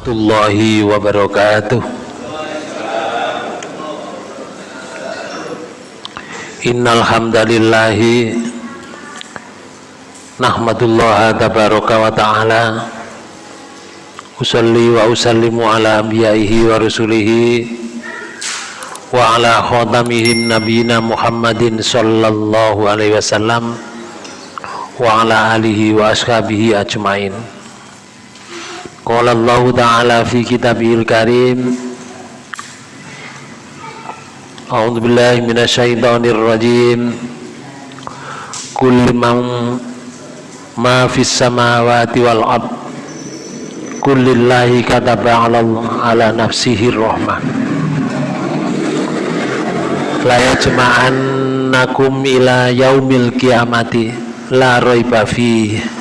warahmatullahi wabarakatuh. Innal hamdalillahi nahmadullah tabaraka wa ta'ala usalli wa usallimu ala anbiya'ihi wa rasulihi wa ala khatamihim nabiyina Muhammadin sallallahu alaihi wasallam wa ala alihi wa ashabihi ajmain Qala Allah Ta'ala fi kitabihil karim. A'udzu billahi minasyaitonir rajim. Kullu man ma fis samawati wal ard. Kullillahi kataba 'ala ala nafsihi rahmah. La yajma'annakum ila yaumil qiyamati. La raiba fihi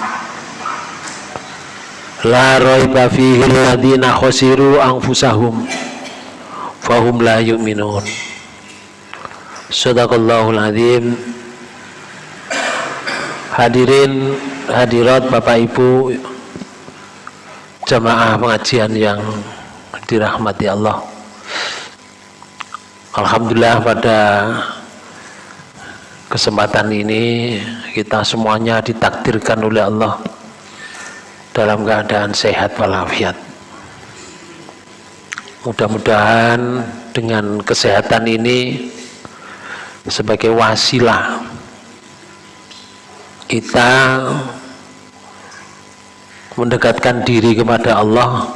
la raiba fihi alladhina khasiru anfusahum fahum la yu'minun. Sadaqallahul azim. Hadirin hadirat Bapak Ibu jamaah pengajian yang dirahmati Allah. Alhamdulillah pada kesempatan ini kita semuanya ditakdirkan oleh Allah dalam keadaan sehat walafiat. Mudah-mudahan dengan kesehatan ini sebagai wasilah kita mendekatkan diri kepada Allah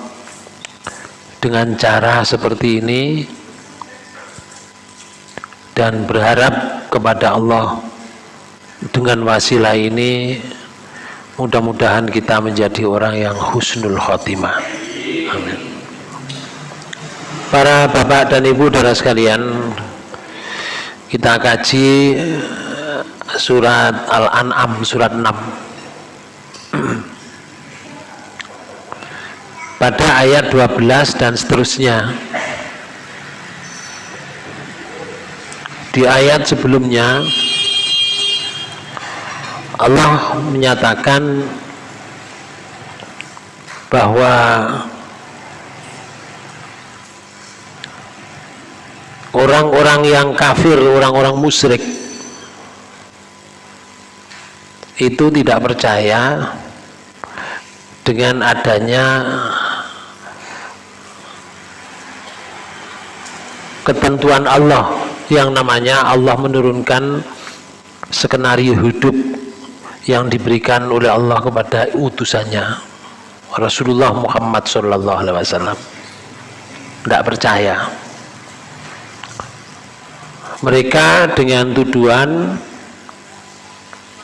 dengan cara seperti ini dan berharap kepada Allah dengan wasilah ini Mudah-mudahan kita menjadi orang yang husnul khotimah. Amin. Para bapak dan ibu saudara sekalian, kita kaji eh, surat Al-An'am surat 6. Pada ayat 12 dan seterusnya. Di ayat sebelumnya Allah menyatakan bahwa orang-orang yang kafir, orang-orang musyrik itu tidak percaya dengan adanya ketentuan Allah yang namanya Allah menurunkan skenario hidup yang diberikan oleh Allah kepada utusannya Rasulullah Muhammad Sallallahu Alaihi Wasallam. Tidak percaya. Mereka dengan tuduhan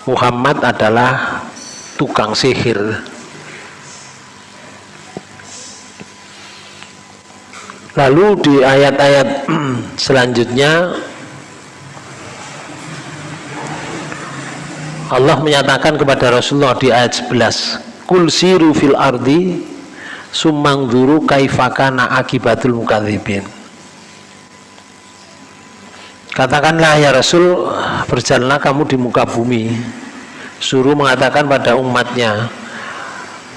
Muhammad adalah tukang sihir. Lalu di ayat-ayat selanjutnya Allah menyatakan kepada Rasulullah di ayat 11 kul siru fil ardi sumang duru kaifakana akibatul mukadzibin. Katakanlah ya Rasul berjalanlah kamu di muka bumi. Suruh mengatakan pada umatnya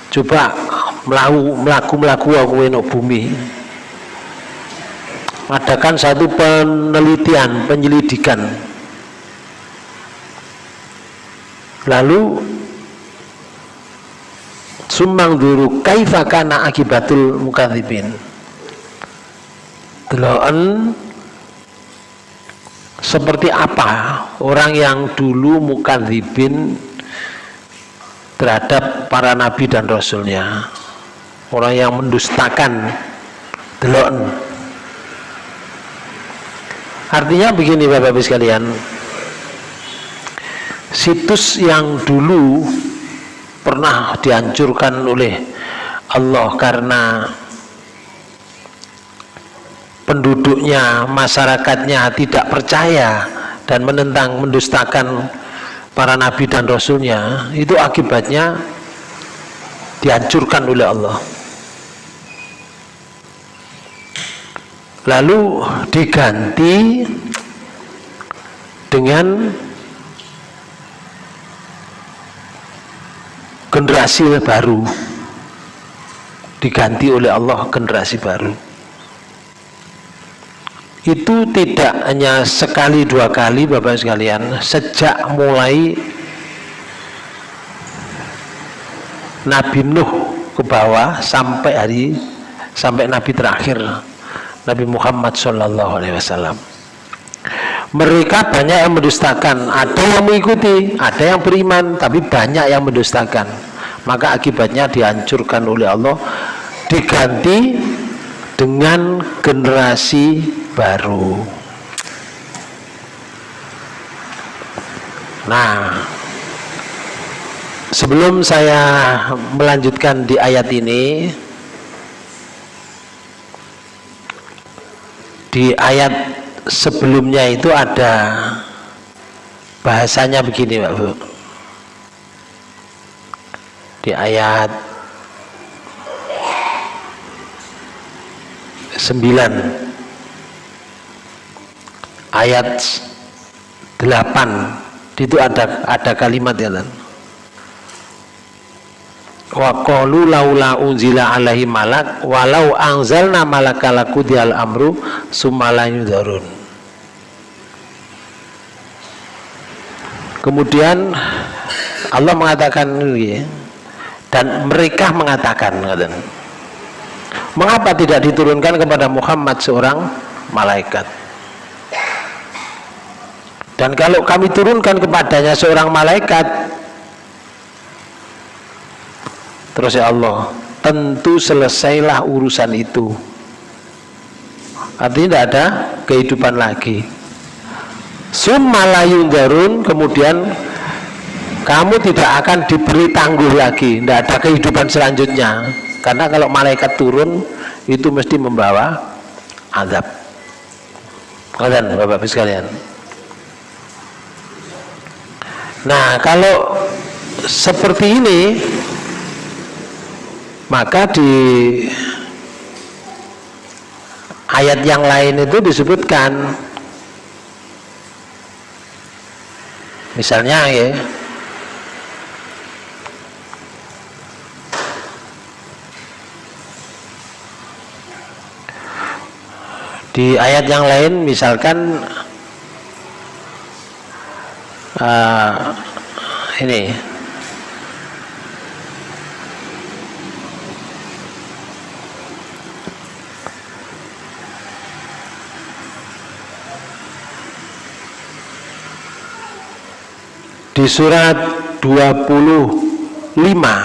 coba melaku melaku melaku aku bumi. Adakan satu penelitian penyelidikan lalu sumbang duru kaifa kana akibatul mukadzibin? Deloken seperti apa orang yang dulu mukadzibin terhadap para nabi dan rasulnya? Orang yang mendustakan deloken. Artinya begini bapak-bapak sekalian situs yang dulu pernah dihancurkan oleh Allah karena penduduknya, masyarakatnya tidak percaya dan menentang, mendustakan para nabi dan rasulnya itu akibatnya dihancurkan oleh Allah. Lalu diganti dengan generasi baru. Diganti oleh Allah generasi baru. Itu tidak hanya sekali dua kali Bapak sekalian. Sejak mulai Nabi Nuh ke bawah sampai hari sampai Nabi terakhir Nabi Muhammad Shallallahu Alaihi Wasallam mereka banyak yang mendustakan. Ada yang mengikuti ada yang beriman tapi banyak yang mendustakan. Maka akibatnya dihancurkan oleh Allah diganti dengan generasi baru. Nah sebelum saya melanjutkan di ayat ini di ayat sebelumnya itu ada bahasanya begini Pak Bu. Di ayat 9 ayat 8 itu ada ada kalimat ya wa qalu laula unzila alaihi malak walau anzalna malaka lakudial amru sumala yudharun. Kemudian Allah mengatakan ini dan mereka mengatakan mengapa tidak diturunkan kepada Muhammad seorang malaikat? Dan kalau kami turunkan kepadanya seorang malaikat terus ya Allah tentu selesailah urusan itu. Artinya tidak ada kehidupan lagi. Summalayun darun kemudian kamu tidak akan diberi tangguh lagi. Tidak ada kehidupan selanjutnya. Karena kalau malaikat turun itu mesti membawa azab. Kalian bapak-bapak sekalian. Nah, kalau seperti ini maka di ayat yang lain itu disebutkan. Misalnya ya. Di ayat yang lain misalkan uh, ini di surat 25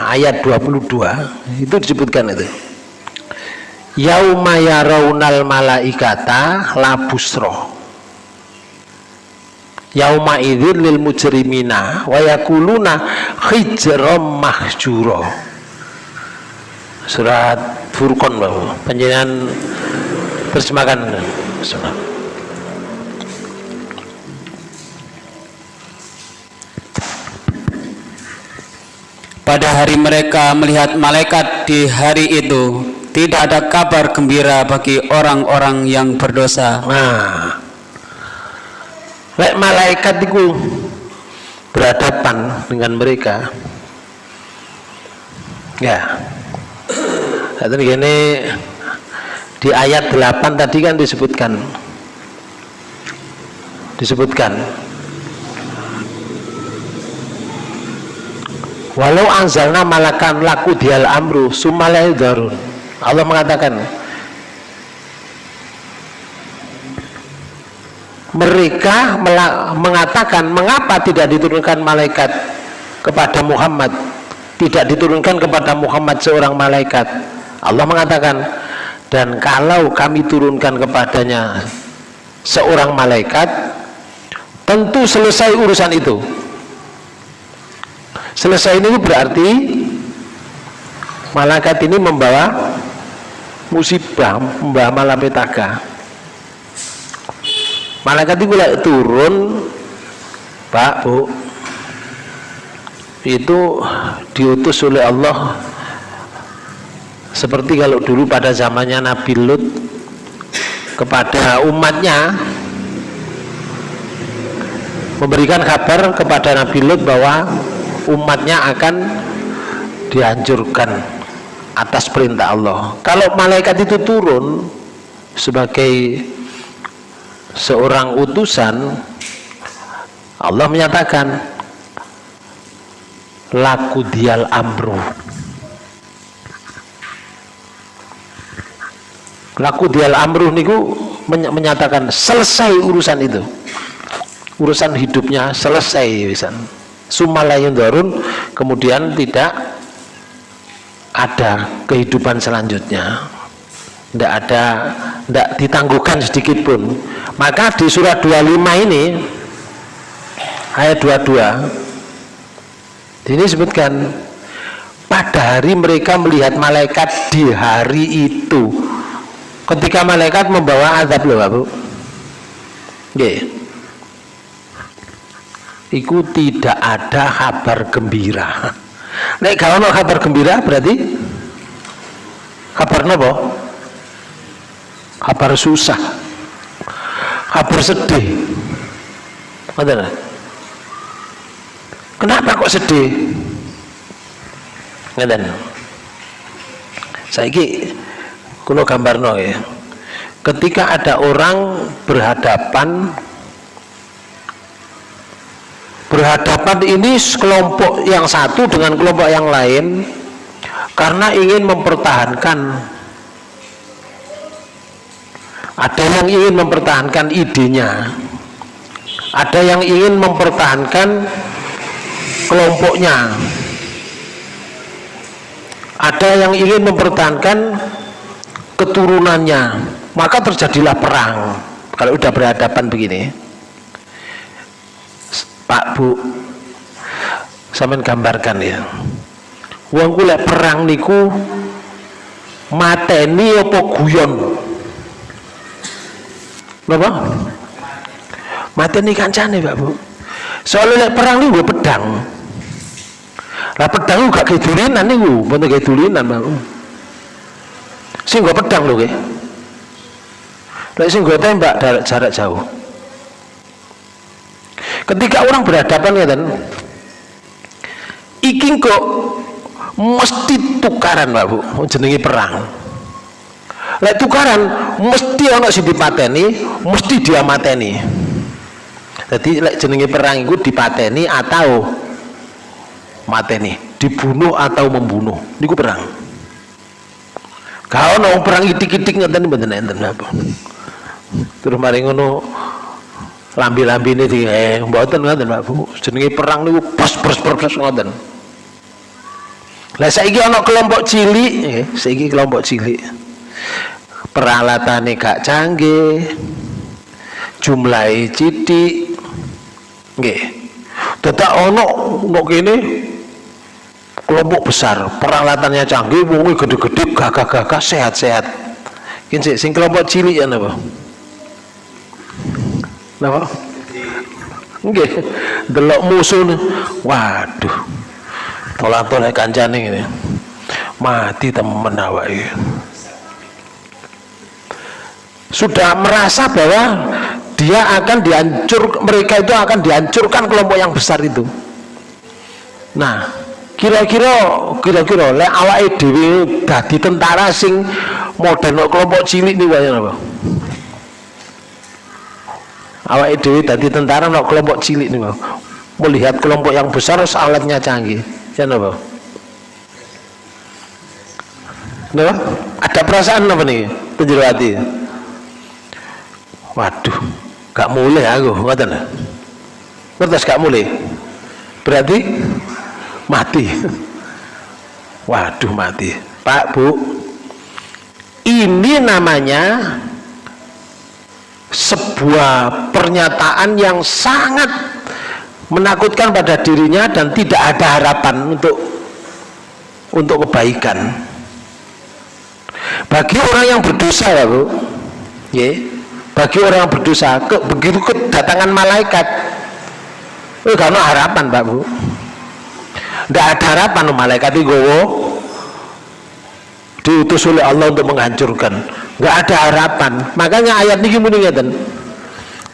ayat 22 itu disebutkan itu. Yauma yaraunal malaikata labusroh yauma idzin lil mujrimina wa yakuluna hijram mahjura. Surat Furqan penjenengan terjemahkan pada hari mereka melihat malaikat di hari itu tidak ada kabar gembira bagi orang-orang yang berdosa nah Lek malaikat itu berhadapan dengan mereka. Ya. Jadi gini di ayat 8 tadi kan disebutkan disebutkan walau anzalna malakan laku dial amru sumalai darun. Allah mengatakan mereka mengatakan mengapa tidak diturunkan malaikat kepada Muhammad? Tidak diturunkan kepada Muhammad seorang malaikat. Allah mengatakan dan kalau kami turunkan kepadanya seorang malaikat tentu selesai urusan itu selesai ini berarti malaikat ini membawa musibah membawa malapetaka malaikat itu turun pak bu. Itu diutus oleh Allah. Seperti kalau dulu pada zamannya Nabi Lut kepada umatnya memberikan kabar kepada Nabi Lut bahwa umatnya akan dihancurkan atas perintah Allah. Kalau malaikat itu turun sebagai seorang utusan Allah menyatakan laku dial amru. Laku dial amru niku menyatakan selesai urusan itu. Urusan hidupnya selesai sumalayun darun kemudian tidak ada kehidupan selanjutnya. Tidak ada tidak ditangguhkan sedikit pun. Maka di surat 25 ini ayat 22 ini sebutkan pada hari mereka melihat malaikat di hari itu. Ketika malaikat membawa azab loh Bapak yeah. Itu tidak ada kabar gembira. Nek kalau no kabar gembira berarti kabar apa? kabar susah. Kabar sedih. Betul? kenapa kok sedih? Ngeten saiki kulo gambarno ya. Ketika ada orang berhadapan berhadapan ini kelompok yang satu dengan kelompok yang lain karena ingin mempertahankan. Ada yang ingin mempertahankan idenya. Ada yang ingin mempertahankan kelompoknya. Ada yang ingin mempertahankan keturunannya. Maka terjadilah perang. Kalau sudah berhadapan begini Pak Bu. Saya gambarkan ya. Uang kulek perang niku mateni apa guyon? Bapak mateni kancane Pak Bu. Soalnya perang niku pedang. Lah pedang gak kayak dulinan niku. Bener kayak dulinan Pak Bu. Sing pedang loh ke lek sing tembak jarak jauh ketika orang berhadapan ya kan iki kok mesti tukaran Pak Bu jenengi perang. Lek tukaran mesti ono sing dipateni mesti dia mateni. Jadi lek jenengi perang itu dipateni atau mateni dibunuh atau membunuh niku perang. Kau nong perang itik-itik ngeten mboten enten apa terus mari ngono lambi-lambi ini di eh mboten ngoten Pak Bu. Jenenge perang niku pos pos pos pos ngoten. Lah saiki ana kelompok cilik. Eh saiki kelompok cilik. Peralatannya gak canggih. Jumlahi cidik nggih. Tetap ono ono kene kelompok besar. Peralatannya canggih wongi gede-gede gagah-gagah sehat-sehat. Ini sing kelompok cilik ya napa napa? Nggih. Delok musuh waduh. Tolak-tolak kancane ini mati temen awake. Sudah merasa bahwa dia akan dihancur mereka itu akan dihancurkan kelompok yang besar itu. Nah kira-kira kira-kira lek awake dhewe dadi tentara sing modern kelompok cilik wae apa awake dhewe dadi tentara nek kelompok cilik nih melihat kelompok yang besar alatnya canggih ya apa Napa? Ada perasaan apa nih? Penjuru hati. Waduh, gak mulai aku, ngoten. Ngertos gak mulai? Berarti mati waduh mati Pak Bu ini namanya sebuah pernyataan yang sangat menakutkan pada dirinya dan tidak ada harapan untuk untuk kebaikan. Bagi orang yang berdosa ya Bu ya, bagi orang yang berdosa ke, begitu kedatangan malaikat. Gak ada harapan Pak Bu. Tidak ada harapan malaikat itu diutus oleh Allah untuk menghancurkan nggak ada harapan makanya ayat ini ngeten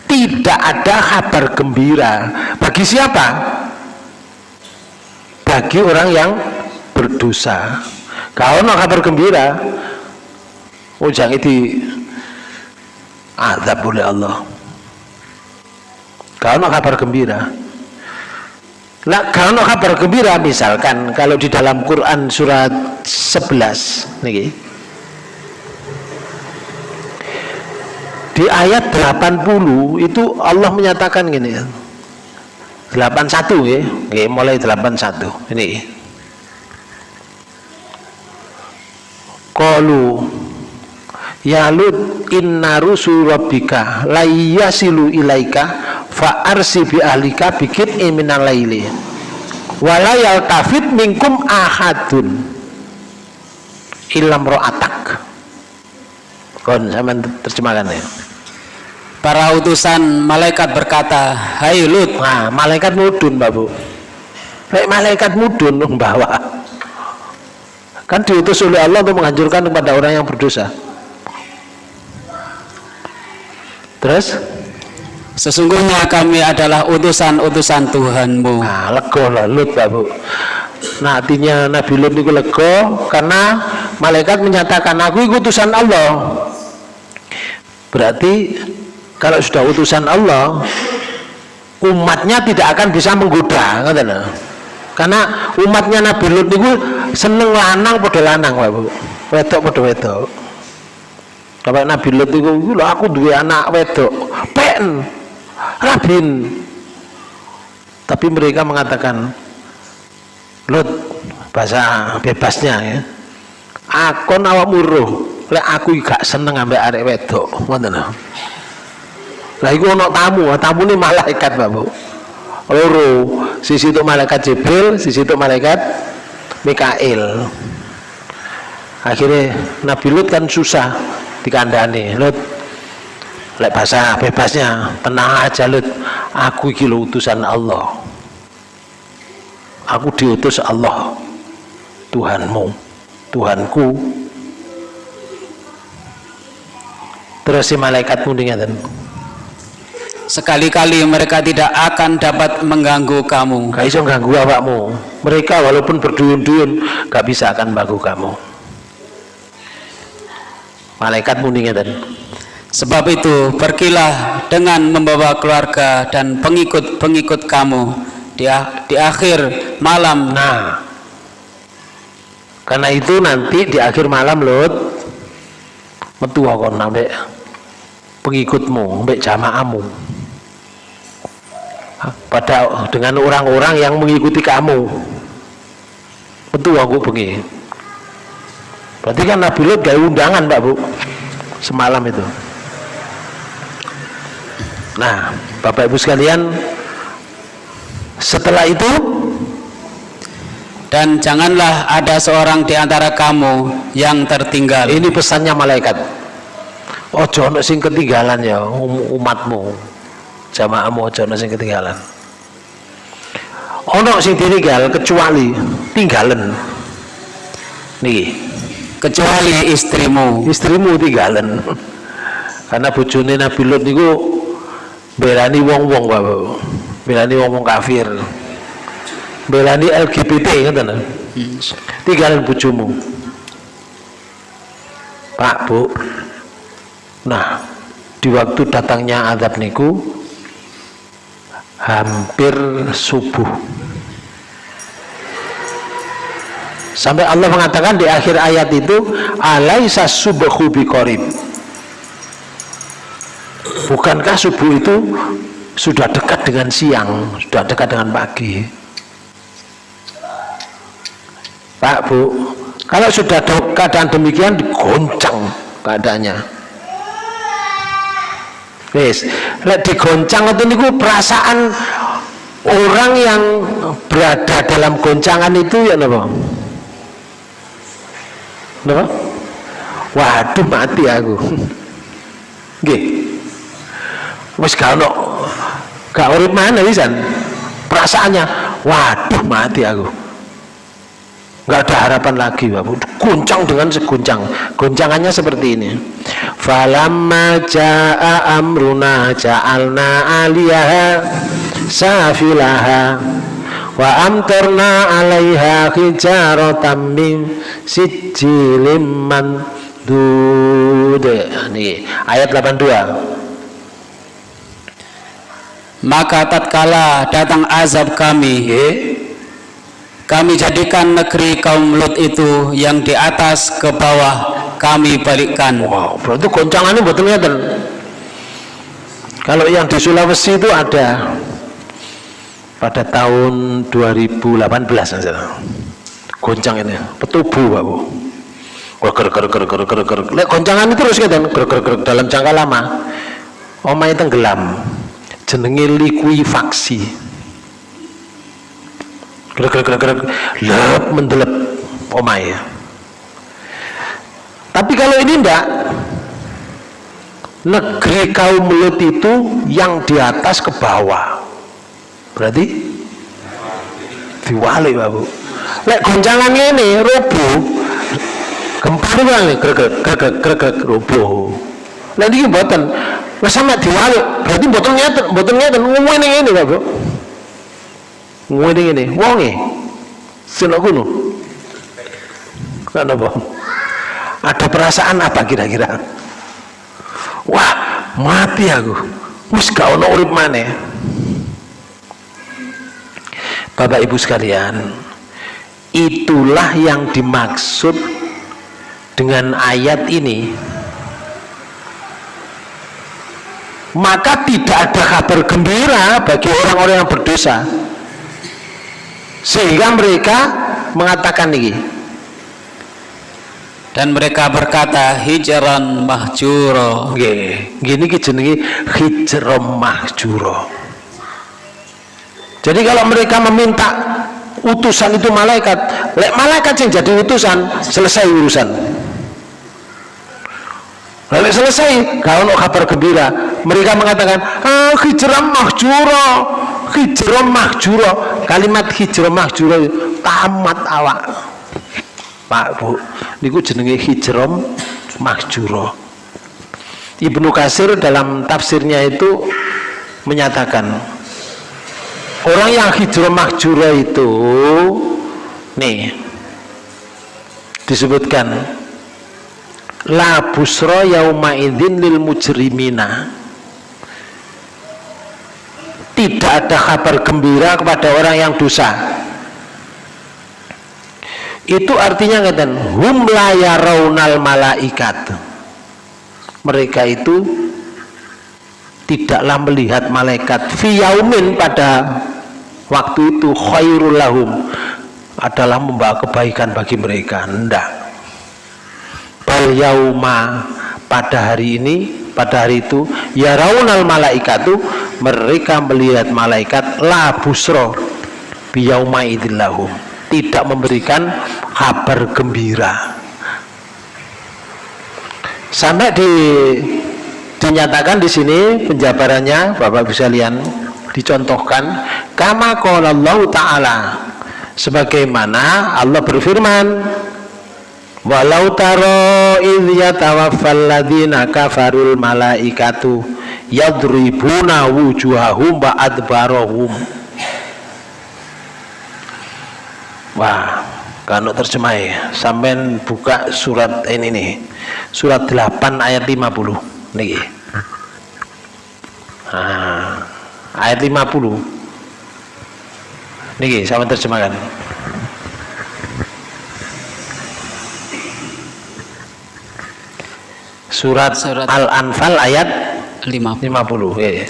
tidak ada kabar gembira bagi siapa bagi orang yang berdosa Kau no kabar gembira. Ujang itu azab oleh Allah. Kau no kabar gembira. Nah, kalau kabar gembira misalkan kalau di dalam Quran surat 11 nih di ayat 80 itu Allah menyatakan gini 81 ya Oke, mulai 81 ini Qalu Ya Lut inna rusul rabbika layasilu ilaika fa arsi bi ahlika bikin iminal laili. Walayal tafid minkum ahadun ilam ro'atak kon sama terjemahkan ya. Para utusan malaikat berkata hai Lut. Nah malaikat mudun babu Baik malaikat mudun membawa kan diutus oleh Allah untuk menghancurkan kepada orang yang berdosa terus Sesungguhnya kami adalah utusan-utusan Tuhanmu. Nah, lego lah Lut Pak Bu. Nah, artinya Nabi Lut itu lego karena malaikat menyatakan aku itu utusan Allah. Berarti kalau sudah utusan Allah, umatnya tidak akan bisa menggoda, Karena umatnya Nabi Lut itu seneng lanang pada lanang, Pak Bu. Wedok pada wedok. Kalau Nabi Lut itu, aku dua anak wedok. Pen, Rabin. Tapi mereka mengatakan Lut bahasa bebasnya ya. Aku nawak muruh. Lek aku gak seneng ambek arek wedok. Ngoten lah iku ono tamu. Tamu ini malaikat Bapak loro. Sisi itu malaikat Jibril sisi itu malaikat Mikail. Akhirnya Nabi Lut kan susah dikandani. Lut lek bahasa bebasnya tenang aja lut. Aku iki utusan Allah. Aku diutus Allah Tuhanmu Tuhanku. Terus si malaikat mendingan sekali-kali mereka tidak akan dapat mengganggu kamu. Gak bisa mengganggu awakmu. Mereka walaupun berduyun-duyun gak bisa akan mengganggu kamu malaikat mendingan Sebab itu, pergilah dengan membawa keluarga dan pengikut-pengikut kamu di, di akhir malam. Nah, karena itu nanti di akhir malam Lut metu kon ambek pengikutmu, ambek jamaahmu. Pada dengan orang-orang yang mengikuti kamu. Metu aku bengi. Berarti kan Nabi Lut gak undangan, Pak Bu. Semalam itu. Nah, Bapak Ibu sekalian, setelah itu dan janganlah ada seorang di antara kamu yang tertinggal. Ini pesannya malaikat. Ojo ono sing ketinggalan ya um, umatmu. Jamaahmu ojo ono sing ketinggalan. Ono sing ditinggal kecuali tinggalan. Nih, kecuali istrimu. Istrimu tinggalan. Karena bojone Nabi Lut niku belani wong-wong Bapak. Belani wong-wong kafir. Belani LGBT ngoten. Hmm. Tinggalan bojomu. Pak, Bu. Nah, di waktu datangnya azab niku hampir subuh. Sampai Allah mengatakan di akhir ayat itu alaisa subhu biqarib. Bukankah subuh itu sudah dekat dengan siang sudah dekat dengan pagi? Pak Bu kalau sudah keadaan demikian digoncang keadaannya. Wis, lek digoncang itu niku perasaan orang yang berada dalam goncangan itu ya napa? Napa? Waduh mati aku. Nggih. Wis gak ono. Gak urip mana wisan perasaannya waduh mati aku. Nggak ada harapan lagi bapak guncang dengan seguncang. Goncangannya seperti ini. Falamma jaa amruna ja'alna aliyaha safilaha wa amtarna 'alaiha hijaratan min sijilin mandud. Ini ayat 82 maka tatkala datang azab kami kami jadikan negeri kaum Lut itu yang di atas ke bawah kami balikkan. Wow berarti goncangannya betul ngeten kalau yang di Sulawesi itu ada pada tahun 2018 misalnya. Goncang ini, petubu Pak Bu. Ger ger ger ger ger ger. Lek goncangan itu terus kan ger ger ger dalam jangka lama. Omai tenggelam. Jenenge likuifaksi. Ger ger ger ger lep mendelep omai. Tapi kalau ini enggak, negeri kaum Lut itu yang di atas ke bawah berarti diwali babu lek goncangan ini roboh. Gempa itu kan greget greget greget roboh. Nah ini buatan nah sama diwali berarti buatan nyata buatan nyata ngomong ini babu ngomong ini wongi sino kuno kenapa ada perasaan apa kira-kira? Wah mati aku. Wis gak ono urip maneh Bapak Ibu sekalian itulah yang dimaksud dengan ayat ini. Maka tidak ada kabar gembira bagi orang-orang yang berdosa. Sehingga mereka mengatakan ini. Dan mereka berkata hijran mahjuro. Gini jenenge hijram mahjuro jadi kalau mereka meminta utusan itu malaikat, malaikat yang jadi utusan, selesai urusan. Lalu selesai, kalau kabar gembira, mereka mengatakan, ah, hijrah mahjuro, hijrah mahjuro, kalimat hijrah mahjuro tamat awak. Pak Bu, niku jenenge hijrah mahjuro. Ibnu Kasir dalam tafsirnya itu menyatakan orang yang hijrah mahjura itu nih disebutkan la busra yauma idzin lil mujrimina. Tidak ada kabar gembira kepada orang yang dosa. Itu artinya ngeten hum la yarawnal malaikat. Mereka itu tidaklah melihat malaikat fiyaumin pada waktu itu khairul lahum adalah membawa kebaikan bagi mereka. Enggak bal yauma pada hari ini pada hari itu ya raunal malaikatu mereka melihat malaikat la busro biyauma idillahum tidak memberikan kabar gembira. Sampai di dinyatakan di sini penjabarannya Bapak bisa lihat dicontohkan kama Allah taala sebagaimana Allah berfirman walau taro idh yatawaffal ladina kafarul malaikatu yadribuna wujuhahum wa adbarahum. Wah kalau terjemah ya sampai buka surat ini nih surat 8 ayat 50 nih nah ayat 50 niki sama terjemahkan. Surat, surat Al-Anfal ayat 50, 50 ya, ya.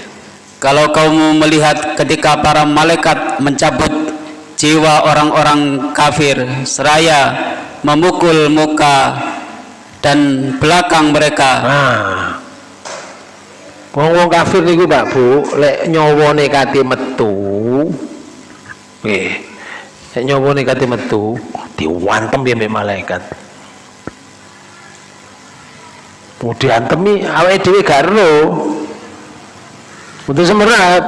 kalau kamu melihat ketika para malaikat mencabut jiwa orang-orang kafir seraya memukul muka dan belakang mereka nah Wong-wong kafir niku Pak Bu, lek nyawane kate metu. Nggih. Lek nyawane kate metu, diwantem ya mbek malaikat. Mau diantemi awake dhewe gak ero. Mboten semerat.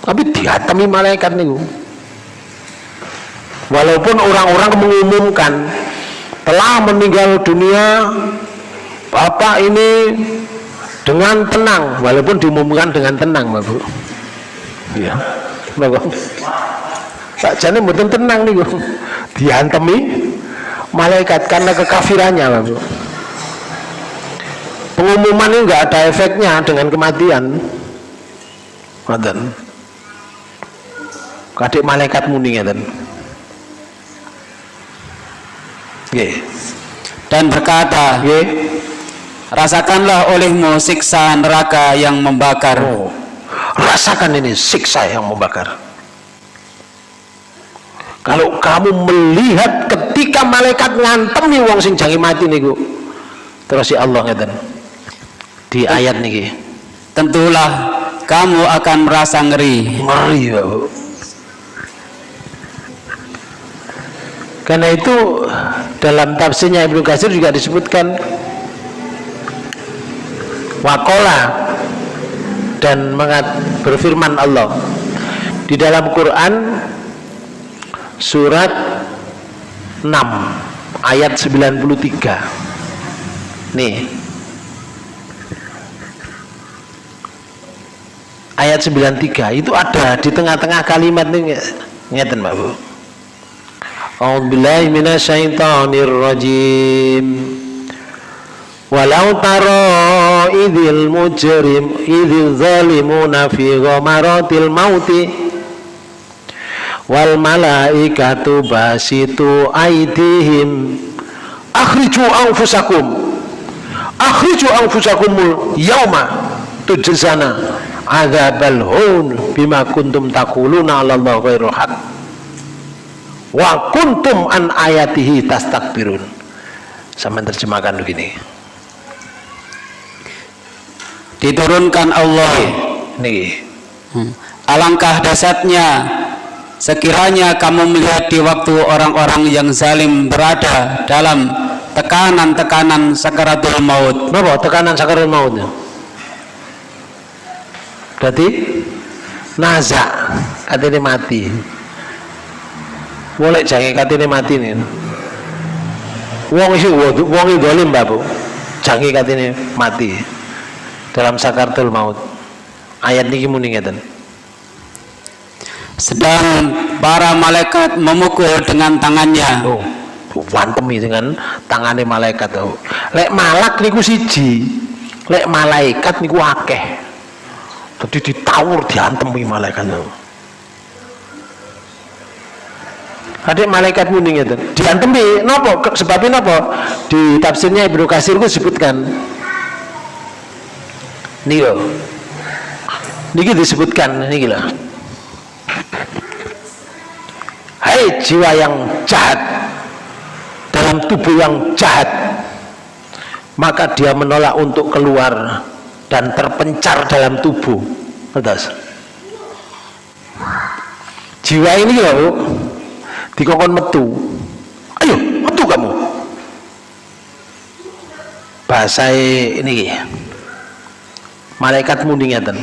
Tapi diantemi malaikat niku. Walaupun orang-orang mengumumkan telah meninggal dunia Bapak ini dengan tenang walaupun diumumkan dengan tenang Bapak ya Bapak sakjane mboten tenang niku. Dihantemi malaikat karena kekafirannya Bapak pengumuman ini nggak ada efeknya dengan kematian. Ngoten. Kadek malaikat muni ngeten dan berkata nggih rasakanlah olehmu siksa neraka yang membakar. Oh rasakan ini siksa yang membakar. Kalau kamu melihat ketika malaikat ngantemi wong sing jangi mati niku terus si Allah ngeten. Di ayat niki. Tentulah kamu akan merasa ngeri. Ngeri Bapak karena itu dalam tafsirnya Ibnu Katsir juga disebutkan wakola dan mengat berfirman Allah. Di dalam Quran surat 6 ayat 93 nih. Ayat 93 itu ada di tengah-tengah kalimat nih ngeten Mbak Bu. A'udzubillahi minasyaitonir rajim Walau taro idil mujrim idil zalimuna fi ghamaratil mauti. Wal malaikatu basitu aidihim. Akhriju anfusakum. Akhriju anfusakumul yauma tujzana adzabal hun bima kuntum taquluna 'ala Allah haq. Wa kuntum an ayatihi tastakbirun. Sama terjemahkan begini diturunkan Allah. Nih Hmm. alangkah dasarnya sekiranya kamu melihat di waktu orang-orang yang zalim berada dalam tekanan-tekanan sakaratul maut. Napa tekanan sakaratul maut? Berarti naza katanya mati. Boleh jangan katanya mati nih wong isi wong dolim babu jangan katanya mati dalam sakaratul maut. Ayat ini muni ngeten. Sedang para malaikat memukul dengan tangannya. Oh wantemi dengan tangannya malaikat oh. lek malak niku siji lek malaikat niku akeh. Jadi ditawur diantemi malaikat oh. adik malaikat muni ngeten. Diantemi nopo sebabnya nopo di tafsirnya Ibnu Katsir ku sebutkan nih loh niki disebutkan niki lah Hai jiwa yang jahat dalam tubuh yang jahat maka dia menolak untuk keluar dan terpencar dalam tubuh. Atas jiwa ini loh dikongkon metu. Ayo metu kamu. Bahasa ini malaikat muni ngeten.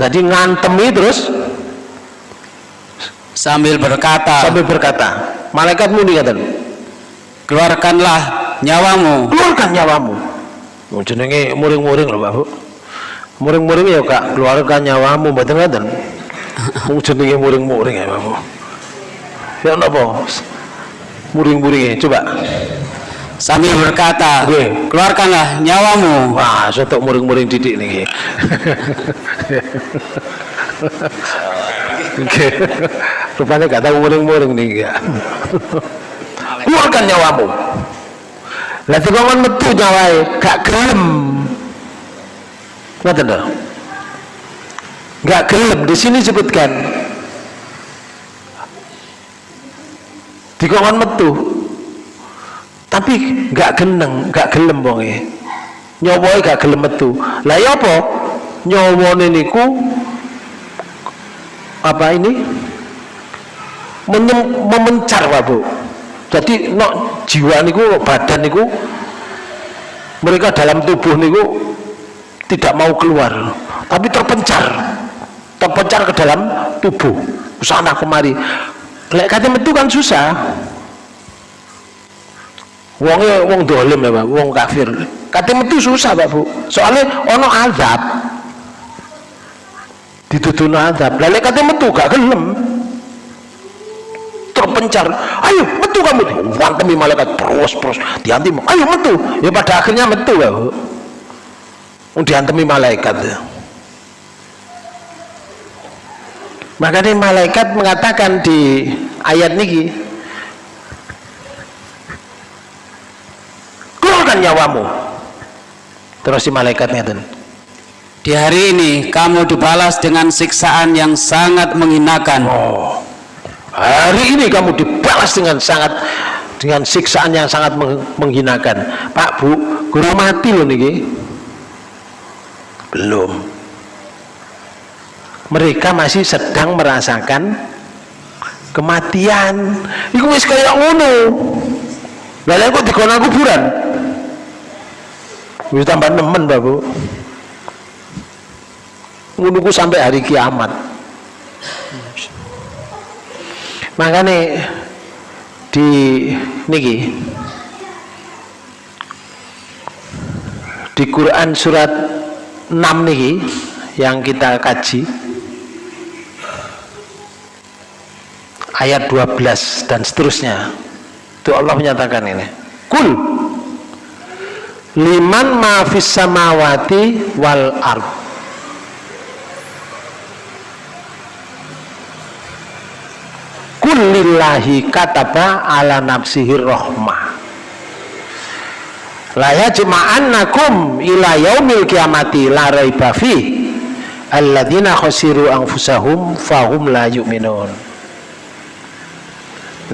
Jadi ngantemi terus. Sambil berkata sambil berkata malaikat muni ngeten. Keluarkanlah nyawamu. Keluarkan nyawamu. Oh, jenenge muring-muring lho Pak Bu. Muring-muring ya Kak keluarkan nyawamu. Mboten ngoten oh, jenenge muring-muring ya Pak Bu. Ya napa? Muring-muring coba sambil berkata Nggih. keluarkanlah nyawamu wah sotok muring-muring didik nih Oke. Rupanya gak tahu muring-muring nih ya. Keluarkan nyawamu. Lah dikongkon metu nyawae, gak gelem. Ngoten lho. Gak gelem di sini sebutkan. Dikongkon metu. Tapi gak geneng, gak gelem bonge. Nyawae gak gelem metu. Lah ya apa? Nyawane niku apa ini? Menyem, memencar Pak Bu. Jadi no, jiwa niku badan niku mereka dalam tubuh niku tidak mau keluar. Tapi terpencar. Terpencar ke dalam tubuh. Sana kemari. Lek kate metu kan susah wongnya wong dolim ya Pak. Wong kafir. Kate metu susah Pak Bu. Soalnya ono azab. Dituduh azab. Lalu kate metu gak gelem. Mencar ayo metu kamu. Wantemi malaikat terus terus. Dianti ayo metu. Ya pada akhirnya metu ya diantemi malaikat ya. makanya malaikat mengatakan di ayat niki keluarkan nyawamu. Terus si malaikat ngeten di hari ini kamu dibalas dengan siksaan yang sangat menghinakan. Oh hari ini kamu dibalas dengan sangat dengan siksaan yang sangat menghinakan. Pak Bu guru mati loh niki. Belum. Mereka masih sedang merasakan kematian. Itu wis kayak ngono. Lalu kok dikona kuburan wis tambah nemen Pak Bu. Ngono sampai hari kiamat. Makanya di niki di Quran surat 6 niki yang kita kaji ayat 12 dan seterusnya itu Allah menyatakan ini. Kul liman ma'afis samawati wal ard. Kullillahi kataba ala nafsihi rahmah. La yajma'annakum ila yaumil kiamati la raiba fi alladzina khasiru anfusahum fahum la yu'minun.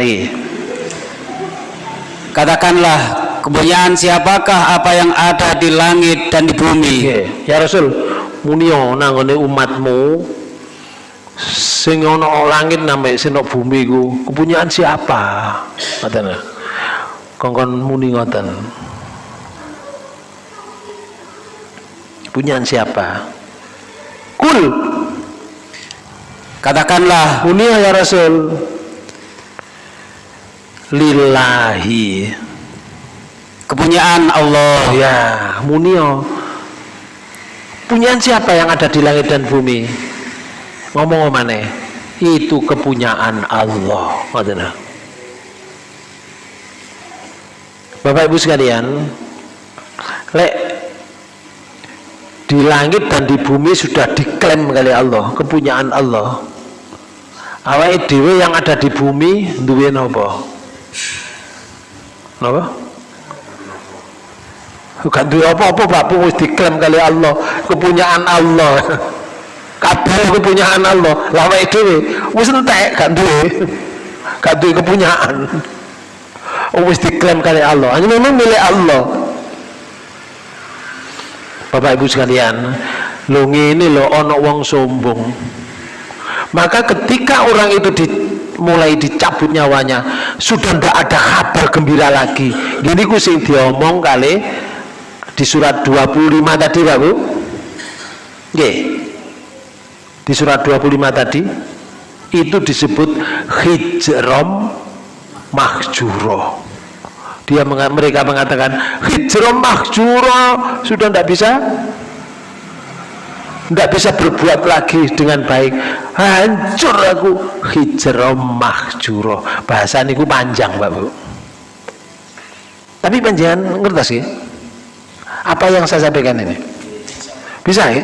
Nih. Katakanlah kemuliaan siapakah apa yang ada di langit dan di bumi? Ya Rasul munio nangone umatmu sing ana langit nambe sing bumi ku kepunyaan siapa? Ngoten. Kongkon muni ngoten. Kepunyaan siapa? Kul. Katakanlah. Muni ya rasul. Lillahi kepunyaan Allah. Ya muni punyaan siapa yang ada di langit dan bumi? Ngomong mana itu kepunyaan Allah. Bapak Ibu sekalian lek di langit dan di bumi sudah diklaim kali Allah kepunyaan Allah awal dewe yang ada di bumi duwe nopo nopo bukan duwe apa-apa Pak wis diklaim kali Allah. Kepunyaan Allah. Kabeh kepunyaan Allah. Lawa itu wis entek gak duwe. Gak duwe kepunyaan. Wis diklaim kali Allah. Hanya memang milik Allah. Bapak Ibu sekalian lo ini lo ono wong sombong. Maka ketika orang itu di, mulai dicabut nyawanya sudah tidak ada kabar gembira lagi. Gini ku sing diomong kali di surat 25 tadi Pak Bu? Di surat 25 tadi itu disebut hijrom mahjuro. Dia mereka mengatakan hijrom mahjuro sudah tidak bisa? Tidak bisa berbuat lagi dengan baik. Hancur aku hijrom mahjuro. Bahasa ini panjang Pak Bu. Tapi panjangan ngerti sih apa yang saya sampaikan ini? Bisa ya?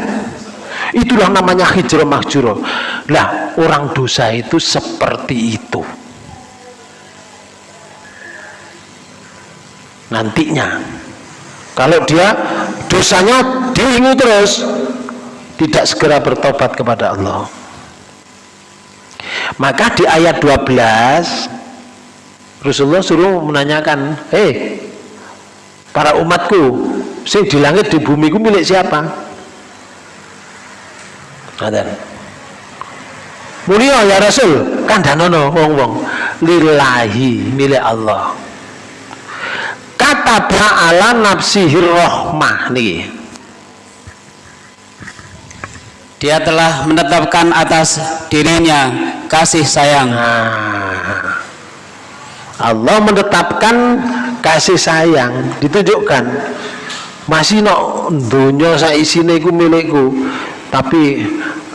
Itulah namanya hijrah mahjurah. Lah orang dosa itu seperti itu. Nantinya kalau dia dosanya diingu terus tidak segera bertobat kepada Allah. Maka di ayat 12 Rasulullah suruh menanyakan hei para umatku sing di langit di bumi ku milik siapa Ngoten. Mulia ya Rasul, kandhanono wong-wong lillahi milik Allah. Kata ala nafsihi rahmah niki. Dia telah menetapkan atas dirinya kasih sayang. Nah, Allah menetapkan kasih sayang ditunjukkan masih no dunia saya iku milikku tapi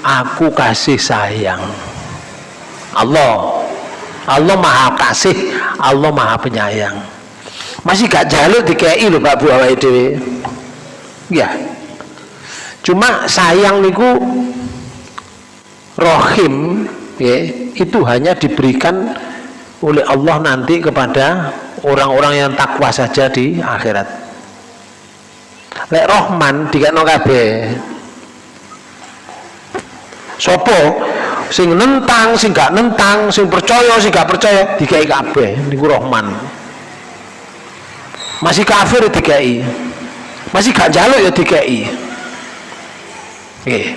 aku kasih sayang. Allah. Allah maha kasih Allah maha penyayang. Masih gak jaluk dikei lho Pak Bu awake ya. Cuma sayang niku rohim ya, itu hanya diberikan oleh Allah nanti kepada orang-orang yang takwa saja di akhirat lek rohman dikekno kabeh. Sopo? Sing nentang sing gak nentang sing percaya sing gak percaya dikai kabeh niku rohman. Masih kafir dikai masih gak jaluk ya dikai nggih.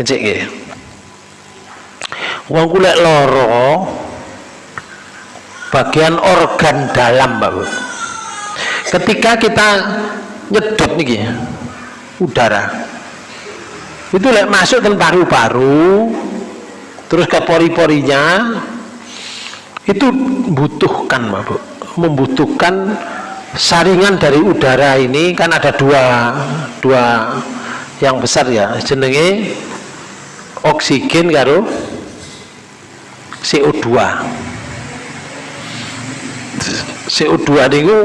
Kecik nggih. Wong kulek loro bagian organ dalam Pak ketika kita nyedot nih udara. Itu lek masuk ke paru-paru terus ke pori-porinya itu membutuhkan mabuk membutuhkan saringan dari udara ini kan ada dua dua yang besar ya jenenge oksigen karo CO2 CO2 itu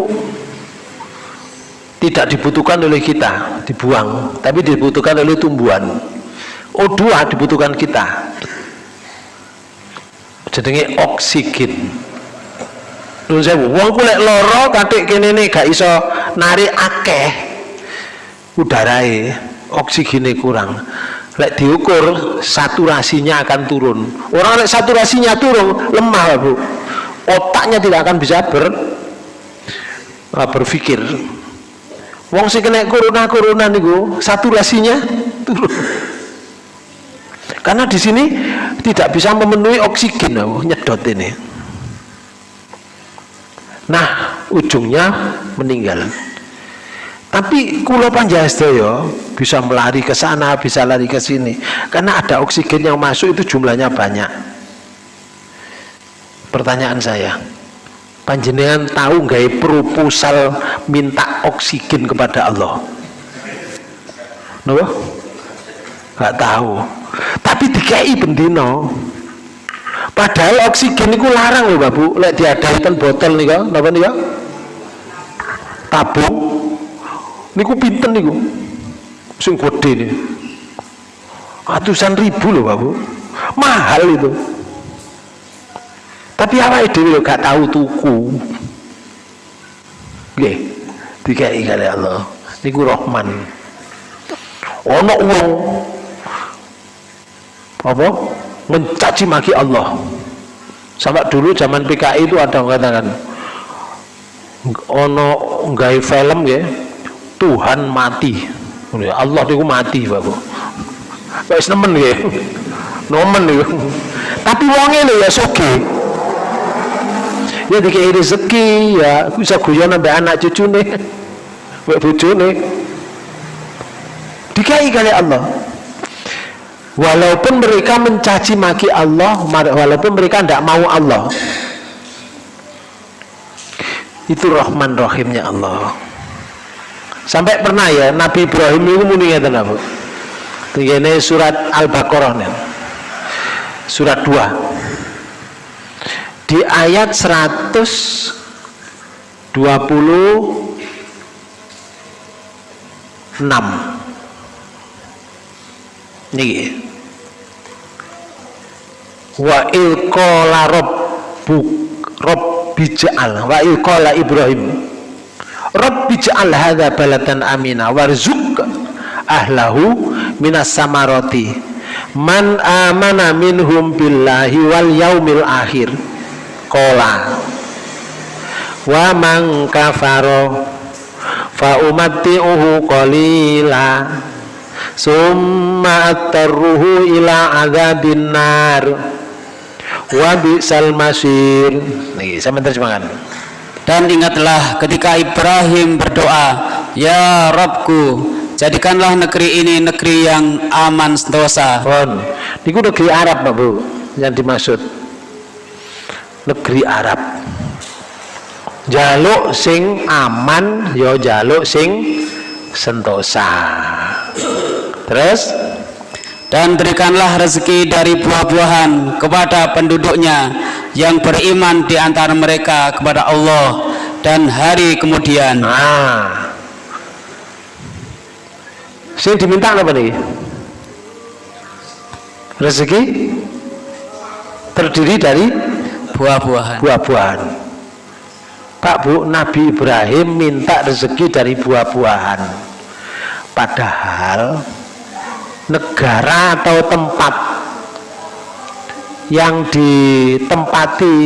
tidak dibutuhkan oleh kita dibuang tapi dibutuhkan oleh tumbuhan O2 dibutuhkan kita jadi oksigen Nuhun sewu, wong kulek loro katik kene ne gak iso narik akeh udarae, oksigene kurang. Lek diukur saturasinya akan turun. Orang lek saturasinya turun lemah, Bu. Otaknya tidak akan bisa ber berpikir wong sing kena corona-corona niku saturasinya turun. Karena di sini tidak bisa memenuhi oksigen oh, nyedot ini. Nah ujungnya meninggal. Tapi kulo panjastaya bisa melari ke sana bisa lari ke sini. Karena ada oksigen yang masuk itu jumlahnya banyak. Pertanyaan saya panjenengan tahu nggak proposal minta oksigen kepada Allah? Nopo? nggak tahu. Tapi dikai bendino. Padahal oksigen itu larang loh babu lek diadakan botol nih kan napa nih tabung. Niku pinten niku? Sing gede nih. Ratusan ribu loh babu mahal itu tapi apa itu gak tahu tuku. Nggih. Dikai kali Allah. Niku Rahman. Ono uang apa? Mencaci maki Allah. Sampai dulu zaman PKI itu ada yang katakan ono nggak film ya Tuhan mati. Allah itu mati bapak Wis nemen ya nomen ya tapi wongnya lho ya soge ya dikei rezeki ya. Bisa guyon sampai anak cucu nih. Buat bucu nih. Dikai kali Allah. Walaupun mereka mencaci maki Allah walaupun mereka tidak mau Allah. Itu rahman rahimnya Allah. Sampai pernah ya Nabi Ibrahim itu muni ngeten apa ini surat Al-Baqarah surat 2 di ayat 126 nih wa ilqala rabbuk rabbi ja'al wa ilqala ibrahim. Rabbi ja'al hadha balatan amina warzuk ahlahu minas samarati. Man amana minhum billahi wal yaumil akhir kola wa man kafaro fa umatti'uhu qalila summa attarruhu ila adzabin nar. Wa bi'sal masir. Nih saya terjemahkan dan ingatlah ketika Ibrahim berdoa ya Rabbku jadikanlah negeri ini negeri yang aman sentosa. Bon, ini negeri Arab Pak Bu yang dimaksud negeri Arab jaluk sing aman yo ya jaluk sing sentosa terus dan berikanlah rezeki dari buah-buahan kepada penduduknya yang beriman di antara mereka kepada Allah dan hari kemudian. Nah. Sing diminta apa nih? Rezeki terdiri dari buah-buahan. buah-buahan. Pak Bu, Nabi Ibrahim minta rezeki dari buah-buahan. Padahal negara atau tempat yang ditempati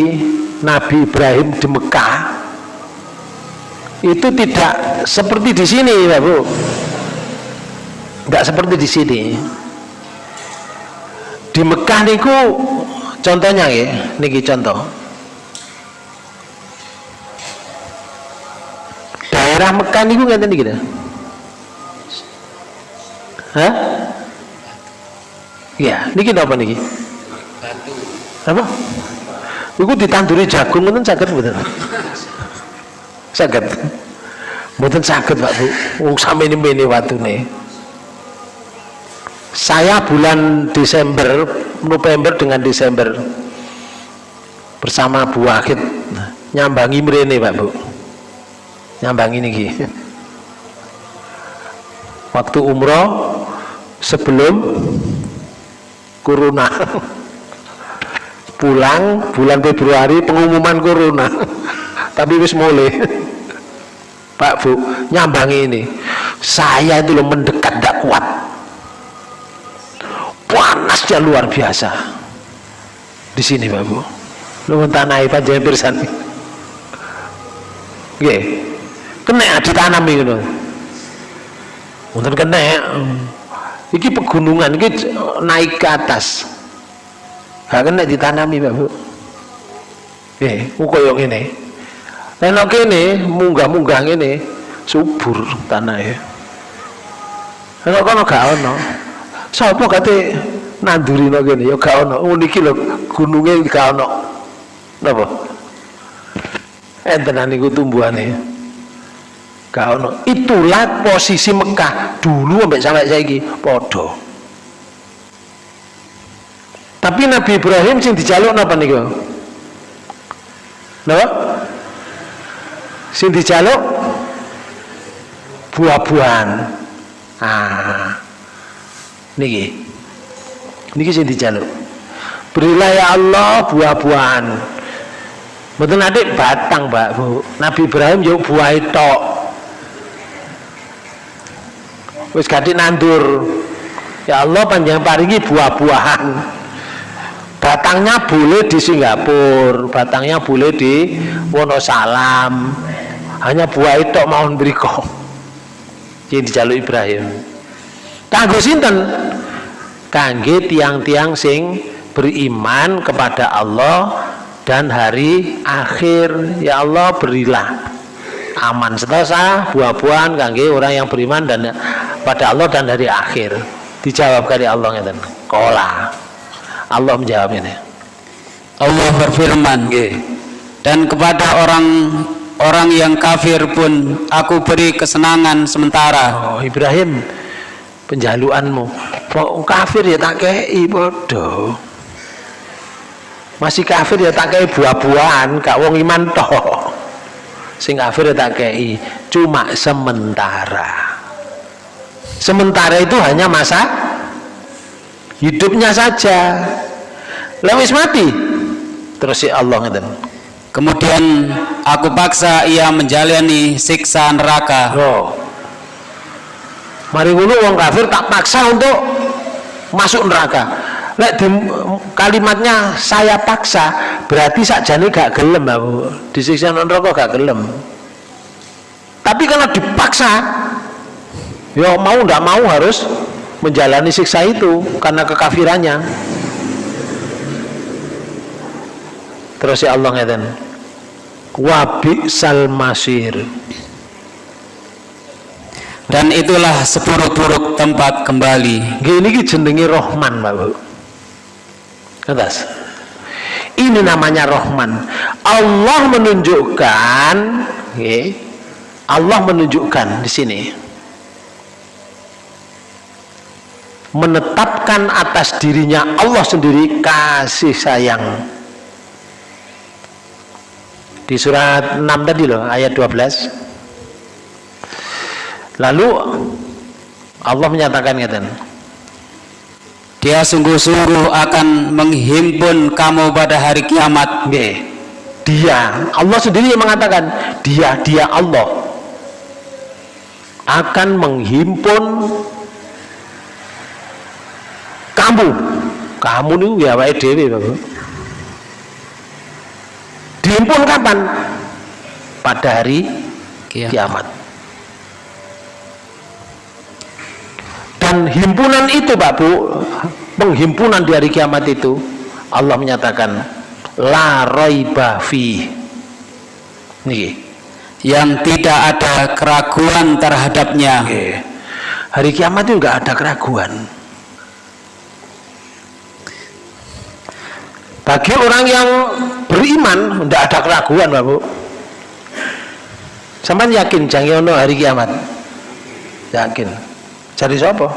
Nabi Ibrahim di Mekah itu tidak seperti di sini, Pak Bu. Tidak seperti di sini. Di Mekah niku contohnya ya, niki contoh. Daerah Mekah niku ngeten niki dah. Hah? Iya, niki apa niki? Apa? Iku ditanduri jagung ngoten saged mboten? Saged. Mboten saged, Pak Bu. Wong sampeyan mene watune. Saya bulan Desember, November dengan Desember bersama Bu Wahid nyambangi mrene, Pak Bu. Nyambangi niki. Waktu umroh sebelum corona. Pulang bulan Februari pengumuman corona. Tapi wis mulai. Pak Bu nyambangi ini. Saya itu loh mendekat tidak kuat panasnya luar biasa di sini Pak Bu lu tanah panjang pirsan Oke, kena ditanami gitu. Mungkin kena. Iki pegunungan, iki naik ke atas. Gak kena ditanami, Pak Bu. Eh, koyo ngene. Nek kene munggah-munggah ngene subur tanah ya. Nek kono gak. Sapa kate nanduri no kene ya gak ono. Oh niki lho gununge gak ono. Napa? Enten niku tumbuhane. Gak ono. Itulah posisi Mekah dulu sampai sampai saiki padha. Tapi Nabi Ibrahim sing dijaluk napa niku? Napa? Sing dijaluk buah-buahan. Ah. Niki. Niki sing dijaluk. Berilah ya Allah buah-buahan. Mboten adik batang, Mbak Bu. Nabi Ibrahim yo buah tok. Wis gadhe nandur. Ya Allah panjang paringi buah-buahan batangnya boleh di Singapura batangnya boleh di Wonosalam hanya buah itu mohon beriko yang dijaluk Ibrahim kanggo sinten? Kangge tiang-tiang sing beriman kepada Allah dan hari akhir. Ya Allah berilah aman setelah buah-buahan kangge orang yang beriman dan pada Allah dan hari akhir. Dijawab kali Allah ngeten. Kola. Allah menjawab ini. Allah berfirman dan kepada orang orang yang kafir pun aku beri kesenangan sementara. Oh Ibrahim penjaluanmu. Oh, kafir ya tak kei bodoh masih kafir ya tak kei buah-buahan gak wong iman toh. Sing kafir ya tak kei cuma sementara. Sementara itu hanya masa hidupnya saja. Lewis mati. Terus si Allah ngeten. Kemudian aku paksa ia menjalani siksa neraka. Oh. Mari ngono wong kafir tak paksa untuk masuk neraka. Lek di, kalimatnya saya paksa berarti sakjane gak gelem aku disiksa neraka gak gelem. Tapi karena dipaksa ya mau ndak mau harus menjalani siksa itu karena kekafirannya. Terus ya Allah ngeten wabi sal masir dan itulah seburuk-buruk tempat kembali. Gini jenenge Rohman Pak Bu ini namanya Rohman. Allah menunjukkan Allah menunjukkan di sini. Menetapkan atas dirinya Allah sendiri kasih sayang. Di surat 6 tadi loh ayat 12 lalu Allah menyatakan ngeten dia sungguh-sungguh akan menghimpun kamu pada hari kiamat. Nggih. dia Allah sendiri yang mengatakan dia dia Allah akan menghimpun kamu. Kamu nih ya wae dhewe dihimpun kapan? Pada hari Kiamat. kiamat dan himpunan itu Pak Bu penghimpunan di hari kiamat itu Allah menyatakan la raiba fi nih yang tidak ada keraguan terhadapnya. Hari kiamat itu nggak ada keraguan. Bagi orang yang beriman tidak ada keraguan Pak Bu. Sampai yakin jangan hari kiamat? Yakin cari siapa?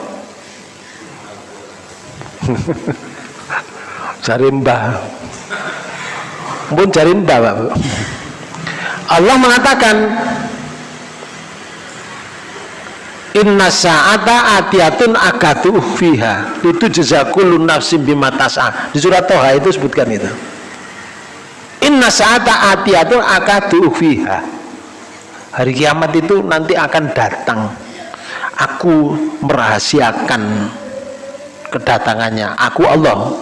Cari mbah. Pun cari mbah Pak. Allah mengatakan Inna sa'ata atiyatun akatu fiha. Itu jazakulun nafsim bima tas'a di surat Toha itu sebutkan itu. Inna sa'ata atiyatun akatu fiha. Hari kiamat itu nanti akan datang aku merahasiakan kedatangannya. Aku Allah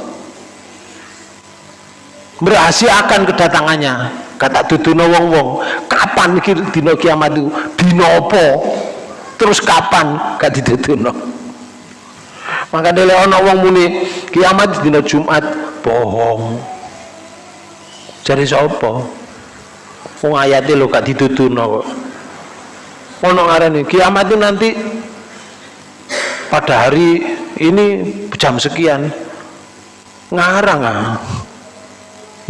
merahasiakan kedatangannya. Kata duduno wong wong kapan dino kiamat itu? Dino apa? Terus kapan? Gak dituduno maka dele ana wong muni kiamat dino Jumat. Bohong. Cari sapa? Wong ayate lho gak dituduno kok ono ngarani kiamat itu nanti pada hari ini jam sekian. Ngarang ah.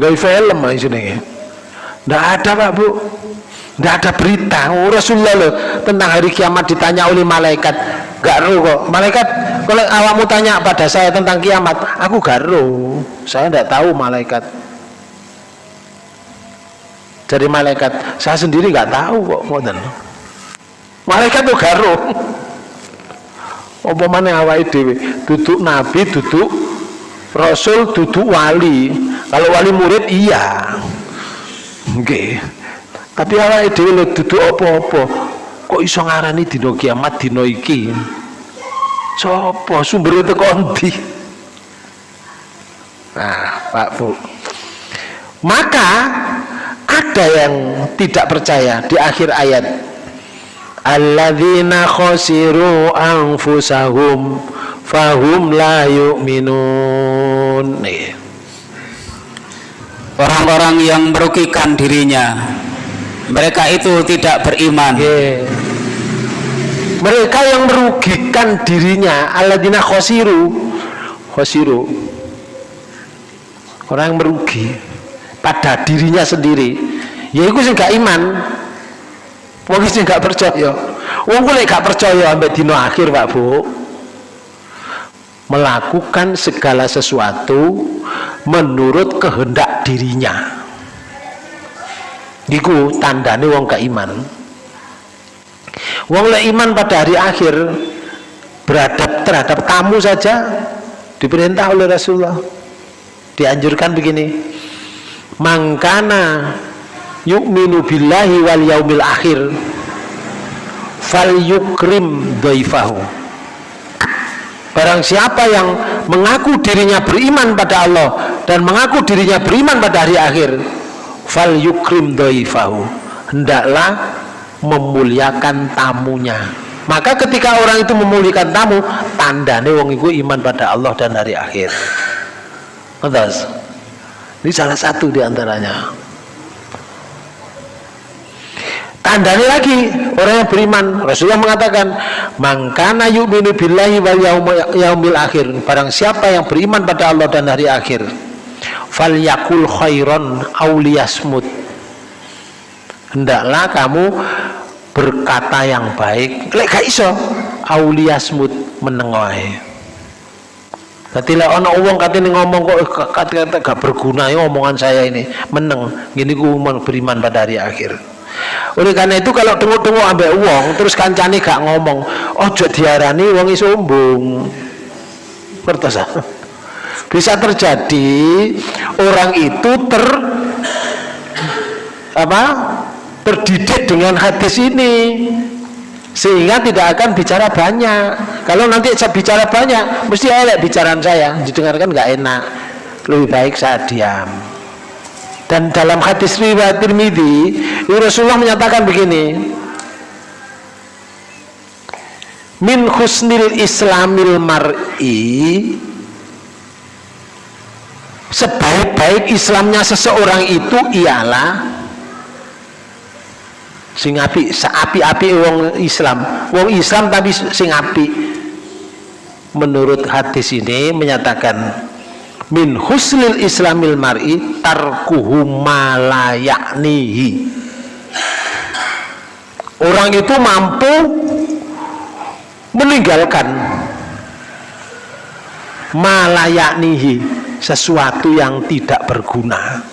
Nggak film aja sini nggak ada pak bu. Nggak ada berita. Oh, Rasulullah loh tentang hari kiamat ditanya oleh malaikat. Gak ru kok. Malaikat kalau awakmu tanya pada saya tentang kiamat aku gak ru saya tidak tahu malaikat. Dari malaikat saya sendiri nggak tahu kok ngoten malaikat tuh garo apa mana awake dhewe duduk nabi duduk rasul duduk wali. Kalau wali murid iya. Nggih. Tapi awake dhewe lho duduk apa-apa kok iso ngarani dina kiamat dina iki? Sapa? Sumber itu kondi nah Pak Bu. Maka ada yang tidak percaya di akhir ayat alladzina khasiru anfusahum fahum la yu'minun. Orang-orang yang merugikan dirinya mereka itu tidak beriman. Nggih. mereka yang merugikan dirinya alladzina khasiru khasiru. Orang yang merugi pada dirinya sendiri. Ya itu sih iman wong sing gak percaya. Wong kuwi gak percaya ambek dina akhir Pak Bu. Melakukan segala sesuatu menurut kehendak dirinya. Iku tandane wong gak iman. Wong lek iman pada hari akhir beradab terhadap tamu saja diperintah oleh Rasulullah. Dianjurkan begini mangkana yu'minu billahi wal yaumil akhir. Fal yukrim daifahu barang siapa yang mengaku dirinya beriman pada Allah dan mengaku dirinya beriman pada hari akhir fal yukrim daifahu hendaklah memuliakan tamunya. Maka ketika orang itu memuliakan tamu tandane wong itu iman pada Allah dan hari akhir? Ini salah satu di antaranya. Tandanya lagi orang yang beriman. Rasulullah mengatakan, "Mangkana yu'minu billahi wal yaumil akhir." Barang siapa yang beriman pada Allah dan hari akhir, falyakul khairon auliyasmut. Hendaklah kamu berkata yang baik. Lek gak iso, auliyasmut menengohi. Dadi lek ana wong katene ngomong kok kata-kata gak berguna ya omongan saya ini meneng gini ku beriman pada hari akhir. Oleh karena itu kalau tunggu-tunggu ambek uang terus kancane gak ngomong, ojo diarani wong sombong. Ngertos Bisa terjadi orang itu ter apa? terdidik dengan hadis ini sehingga tidak akan bicara banyak kalau nanti saya bicara banyak mesti elek bicaraan saya didengarkan nggak enak lebih baik saya diam dan dalam hadis riwayat Tirmidzi Rasulullah menyatakan begini. Min husnil islamil mar'i sebaik-baik Islamnya seseorang itu ialah sing api seapi-api wong Islam. Wong Islam tapi sing api menurut hadis ini menyatakan min husnil islamil mar'i tarkuhu malayaknihi orang itu mampu meninggalkan malayaknihi sesuatu yang tidak berguna.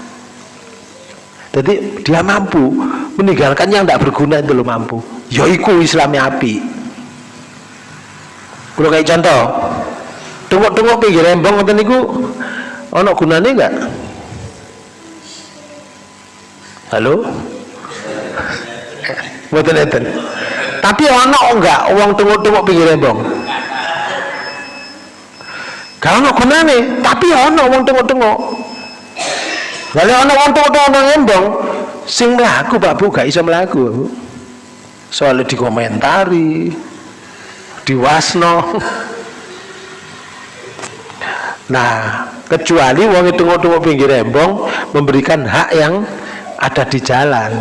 Jadi dia mampu meninggalkan yang tidak berguna itu lo mampu. Yaiku Islamnya api. Kalau kayak contoh tunggu-tunggu pinggir rembong ngoten niku ana gunane enggak? Halo? Mboten enten. Tapi ana enggak uang tunggu-tunggu pinggir rembong? Gak ana gunane tapi ana uang tunggu-tunggu lalu ana uang tunggu-tunggu rembong sing melaku Pak Bu gak iso melaku soalnya dikomentari diwasno nah kecuali wong itu tunggu pinggir rembong memberikan hak yang ada di jalan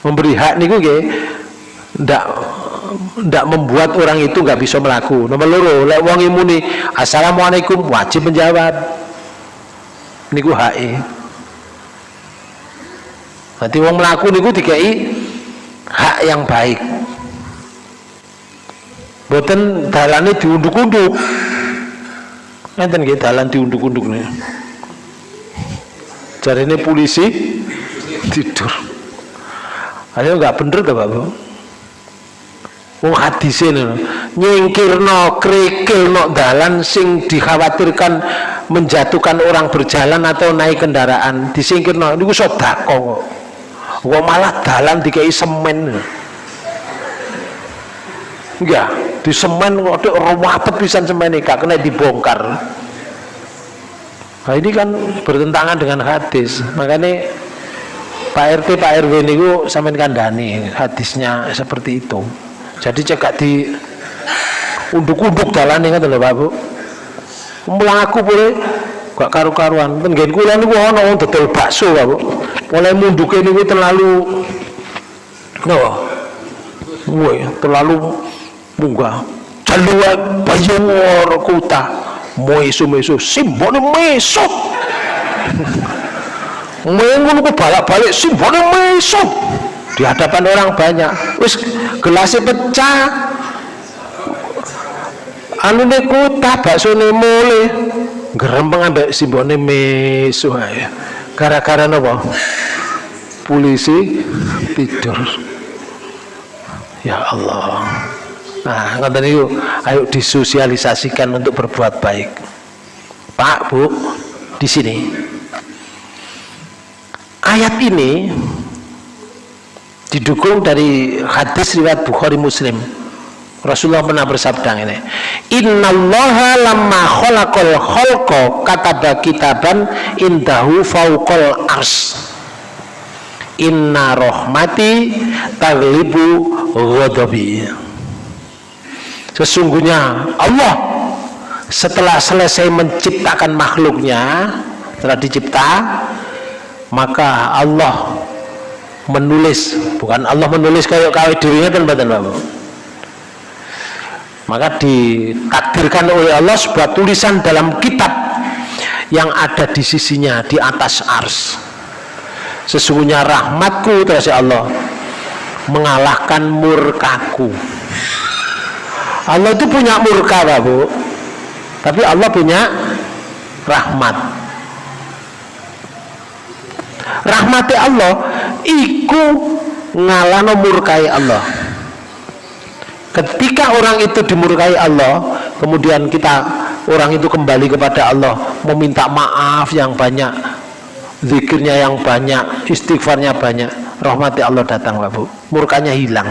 memberi hak niku nggih ndak ndak membuat orang itu nggak bisa melaku nomor loro lek wong imuni assalamualaikum wajib menjawab niku hak e Berarti wong melaku niku dikai hak yang baik. Boten dalane diunduk-unduk. Ngeten nggih dalan diunduk-unduk nih. Jarine polisi tidur. Ayo nggak bener tuh Bapak. Wong hadise nyingkirno krikilno dalan sing dikhawatirkan menjatuhkan orang berjalan atau naik kendaraan disingkirno niku sedekah kok kok malah dalan dikai semen enggak di semen kok wapet pisan semen gak kena dibongkar. Nah ini kan bertentangan dengan hadis. Makanya Pak RT Pak RW ini sampean kandani hadisnya seperti itu. Jadi cekak di unduk-unduk jalan ini kan Pak Bu. Melaku boleh gak karu-karuan. Kan kula niku ana wong dodol bakso Pak Bu. Mulai munduke niku terlalu no woi terlalu munggah jalua bayur kuta. Mesu mesu simbole mesu. Mengun ku balik-balik simbole mesu. Di hadapan orang banyak. Wis gelasnya pecah. Anu ne kuta bakso ne mulai gerempeng ambek simbole mesu ae. Gara-gara apa polisi tidur. Ya Allah nah ngoten niku ayo disosialisasikan untuk berbuat baik. Pak Bu di sini. Ayat ini didukung dari hadis riwayat Bukhari Muslim. Rasulullah pernah bersabda ini innallaha lamma khalaqal khalqa kataba kitaban indahu fauqal ars. Inna rahmati taglibu ghadabi sesungguhnya Allah setelah selesai menciptakan makhluknya setelah dicipta maka Allah menulis bukan Allah menulis kayak kawin dirinya kan badan bapak maka ditakdirkan oleh Allah sebuah tulisan dalam kitab yang ada di sisinya di atas ars. Sesungguhnya rahmatku terus Allah mengalahkan murkaku Allah itu punya murka Pak Bu. Tapi Allah punya rahmat. Rahmati Allah iku ngalano murkai Allah. Ketika orang itu dimurkai Allah kemudian kita orang itu kembali kepada Allah meminta maaf yang banyak zikirnya yang banyak istighfarnya banyak rahmati Allah datang Pak Bu. Murkanya hilang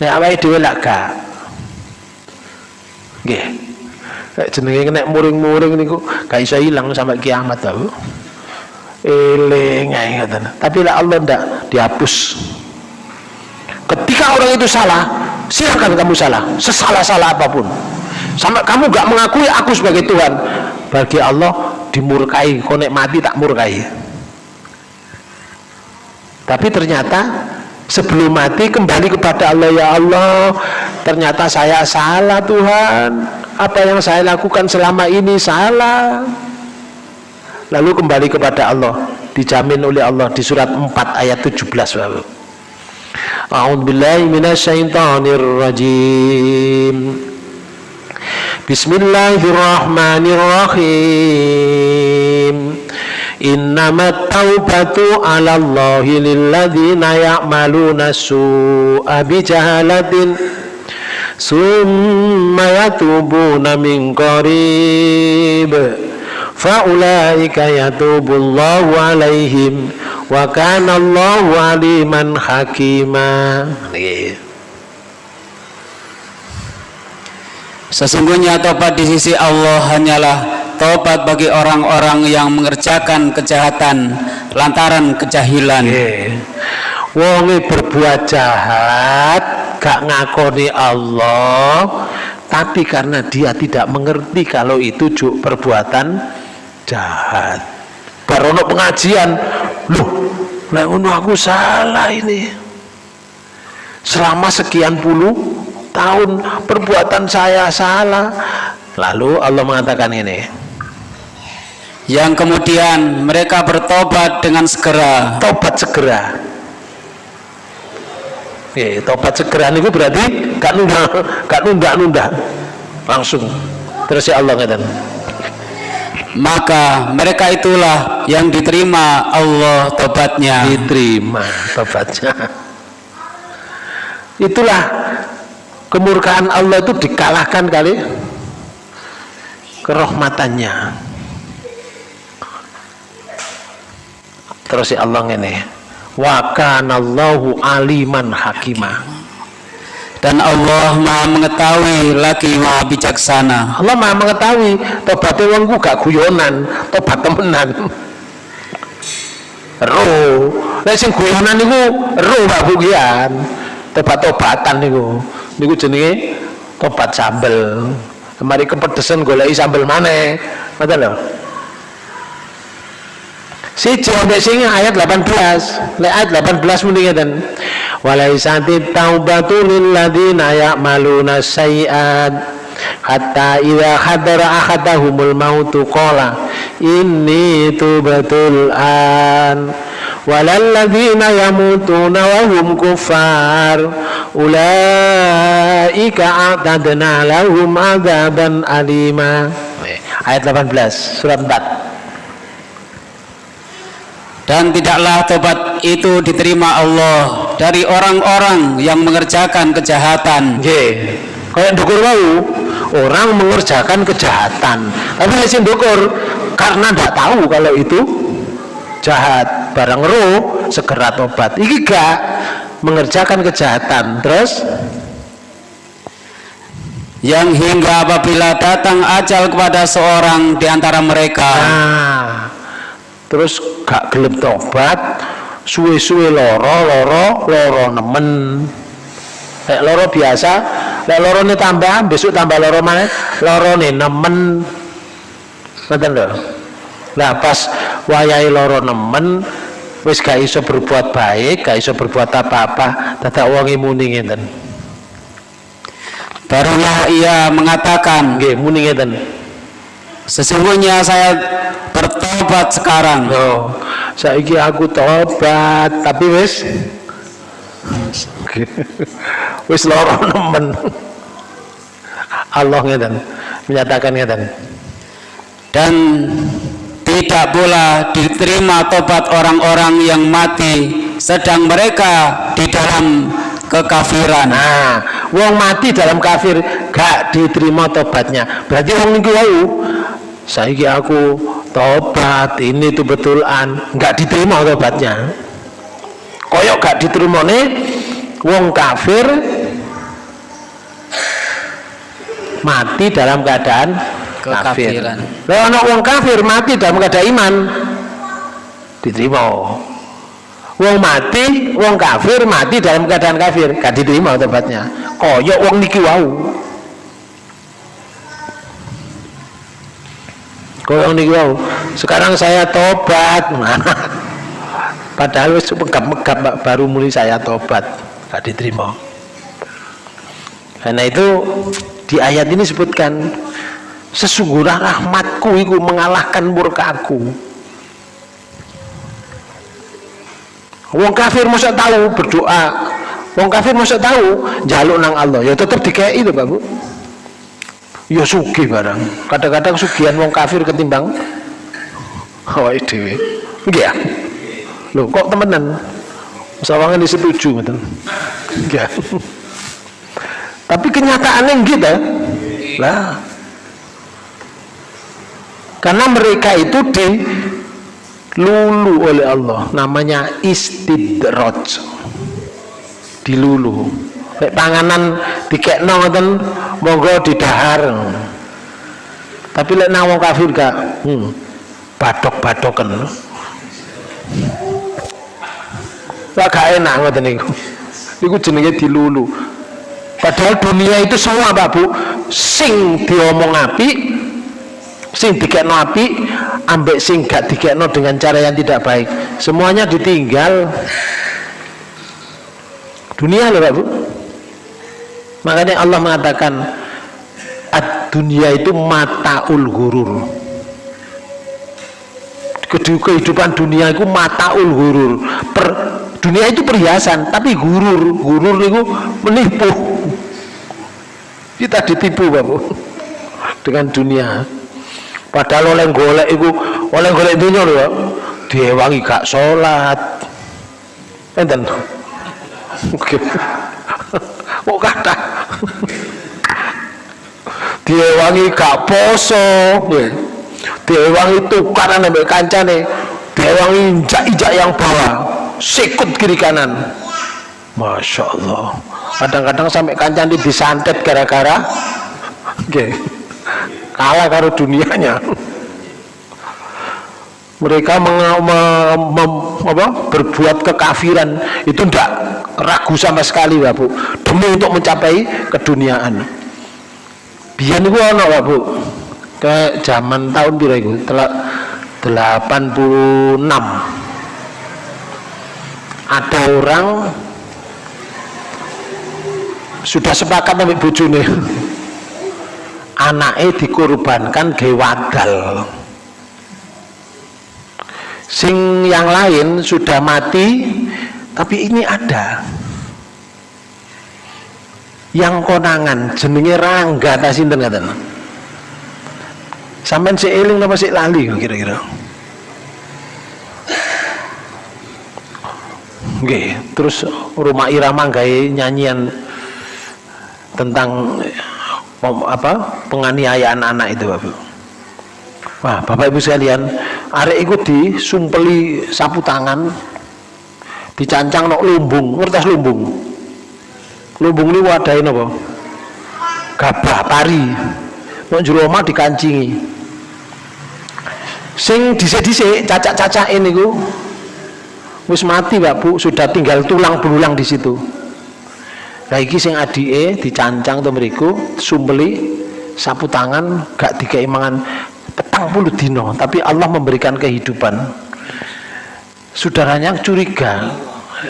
nek awake dhewe lak gak. Nggih. Kayak jenenge nek muring-muring niku gak iso hilang sampai kiamat Pak Bu? Eling ae tapi lah Allah ndak dihapus. Ketika orang itu salah silakan kamu salah. Sesalah-salah apa pun. Sampai kamu gak mengakui aku sebagai Tuhan bagi Allah dimurkai. Konek mati tak murkai? Tapi ternyata sebelum mati kembali kepada Allah ya Allah ternyata saya salah Tuhan. Apa yang saya lakukan selama ini salah. Lalu kembali kepada Allah dijamin oleh Allah di surat 4 ayat 17 Bapak A'udzu billahi minasyaitonir rajim Bismillahirrahmanirrahim Innamat taubatu 'ala Allahi lilladzina ya'maluna su'a bijahalatin summa yatubuna min qarib. Faulaika yatubullahu 'alaihim wa kana Allahu aliman hakima Sesungguhnya tobat di sisi Allah hanyalah tobat bagi orang-orang yang mengerjakan kejahatan lantaran kejahilan. Wonge berbuat jahat, gak ngakoni Allah, tapi karena dia tidak mengerti kalau itu juk perbuatan jahat. Barono pengajian, loh, lah aku salah ini. Selama sekian puluh tahun perbuatan saya salah. Lalu Allah mengatakan ini. Yang kemudian mereka bertobat dengan segera. Tobat segera. Ya, tobat segera itu berarti gak nunda gak nunda nunda langsung. Terus ya Allah ngatakan maka mereka itulah yang diterima Allah tobatnya. Diterima tobatnya. Itulah kemurkaan Allah itu dikalahkan kali kerahmatannya. Terus ya Allah ini wa kanallahu aliman hakimah dan Allah maha mengetahui lagi maha bijaksana. Allah maha mengetahui tobatnya wongku gak guyonan tobat temenan. Roh. Nah sing guyonan itu roh gak bugian tobat-tobatan niku niku jenenge tobat sambel. Kemari kepedesan goleki sambel mana ngoten lho. Siji ambek sing ayat 18 lek ayat 18 muni ngeten. Walaisati taubatu lil ladzina ya'maluna sayiat hatta idza hadara ahadahumul mautu qala inni tubatul an yamutuna wa hum kuffar ulaika a'tadna lahum adzaban alima ayat 18 surat 4 dan tidaklah tobat itu diterima Allah dari orang-orang yang mengerjakan kejahatan. Nggih. Kayak dukur mau orang mengerjakan kejahatan. Tapi sing dukur karena tidak tahu kalau itu jahat. Barang roh segera tobat. Iki gak mengerjakan kejahatan. Terus yang hingga apabila datang ajal kepada seorang di antara mereka nah, terus gak gelem tobat suwe-suwe loro loro loro nemen lek loro biasa lek loro ini tambah besok tambah loro mana loro nih nemen lho lah pas wayai loro nemen wis gak iso berbuat baik gak iso berbuat apa-apa dadak wong muni ngeten. Barulah ia mengatakan nggih muni ngeten. Sesungguhnya saya bertobat sekarang. Oh saiki aku tobat tapi wis wis loro nemen. Allah ngeten menyatakan ngeten. Dan tidak pula diterima tobat orang-orang yang mati sedang mereka di dalam kekafiran. Nah wong mati dalam kafir gak diterima tobatnya. Berarti wong niku wau saiki aku tobat ini tuh betulan nggak diterima tobatnya. Koyok gak diterima nih wong kafir mati dalam keadaan Kekafiran. kalau anak wong kafir mati dalam keadaan iman. Diterima. Wong mati wong kafir mati dalam keadaan kafir. Gak diterima tobatnya. Koyok wong niki wau. Koyok niki wau. Sekarang saya tobat. Padahal wis megap-megap baru mulai saya tobat. Gak diterima. Karena itu di ayat ini sebutkan sesungguhnya rahmatku itu mengalahkan murkaku wong kafir masa tahu berdoa. Wong kafir masa tahu jaluk nang Allah. Ya tetap dikei itu Pak Bu. Ya sugih barang. Kadang-kadang sugihan wong kafir ketimbang dhewe. Nggih ya lho kok temenan? Sawangan disetuju ngoten. Nggih tapi kenyataannya gitu lah karena mereka itu dilulu oleh Allah. Namanya istidraj. Dilulu. Lek panganan dikekno ngoten monggo didahar. Tapi lek nang kafir gak hmm, badok-badoken. Wah gak enak ngoten niku. Iku jenenge dilulu. Padahal dunia itu semua Pak Bu, sing diomong api, sing dikekno api, ambek sing gak dikekno dengan cara yang tidak baik. Semuanya ditinggal. Dunia loh Pak Bu. Makanya Allah mengatakan ad dunia itu mataul gurur. Kehidupan dunia itu mataul gurur. Per, dunia itu perhiasan tapi gurur gurur itu menipu kita ditipu bapak dengan dunia padahal oleh golek itu oleh golek dunia loh diwangi gak sholat. Enten. Kok kata? Diwangi gak poso. Diwangi tukaran sampai kancane. Diwangi injak-injak yang bawah sikut kiri kanan. Masya Allah kadang-kadang sampai kancan disantet gara-gara. Okay. Kalah karo dunianya. Mereka meng, me, me, apa, berbuat kekafiran. Itu tidak ragu sama sekali Bapak demi untuk mencapai keduniaan. Biar itu ada Bapak ke zaman tahun berapa itu 86 ada orang sudah sepakat sampai bojone anaknya dikorbankan ke wadal sing yang lain sudah mati tapi ini ada. Yang konangan jenenge rangga ta sinten ngaten? Sampean sik eling apa sik lali kira-kira? Oke, terus rumah irama gaya nyanyian tentang apa penganiayaan anak itu Bapak. Wah, Bapak Ibu sekalian, arek ikut disumpeli sapu tangan, dicancang nok lumbung, ngertas lumbung. Lumbung ini wadahin apa? Gabah pari. Nok jero omah dikancingi. Sing dhisik-dhisik cacak-cacak ini ku wis mati Pak Bu, sudah tinggal tulang belulang di situ. Lah iki sing adike dicancang to mriku, sumpeli sapu tangan gak dikei mangan petang puluh dino, tapi Allah memberikan kehidupan. Saudaranya curiga,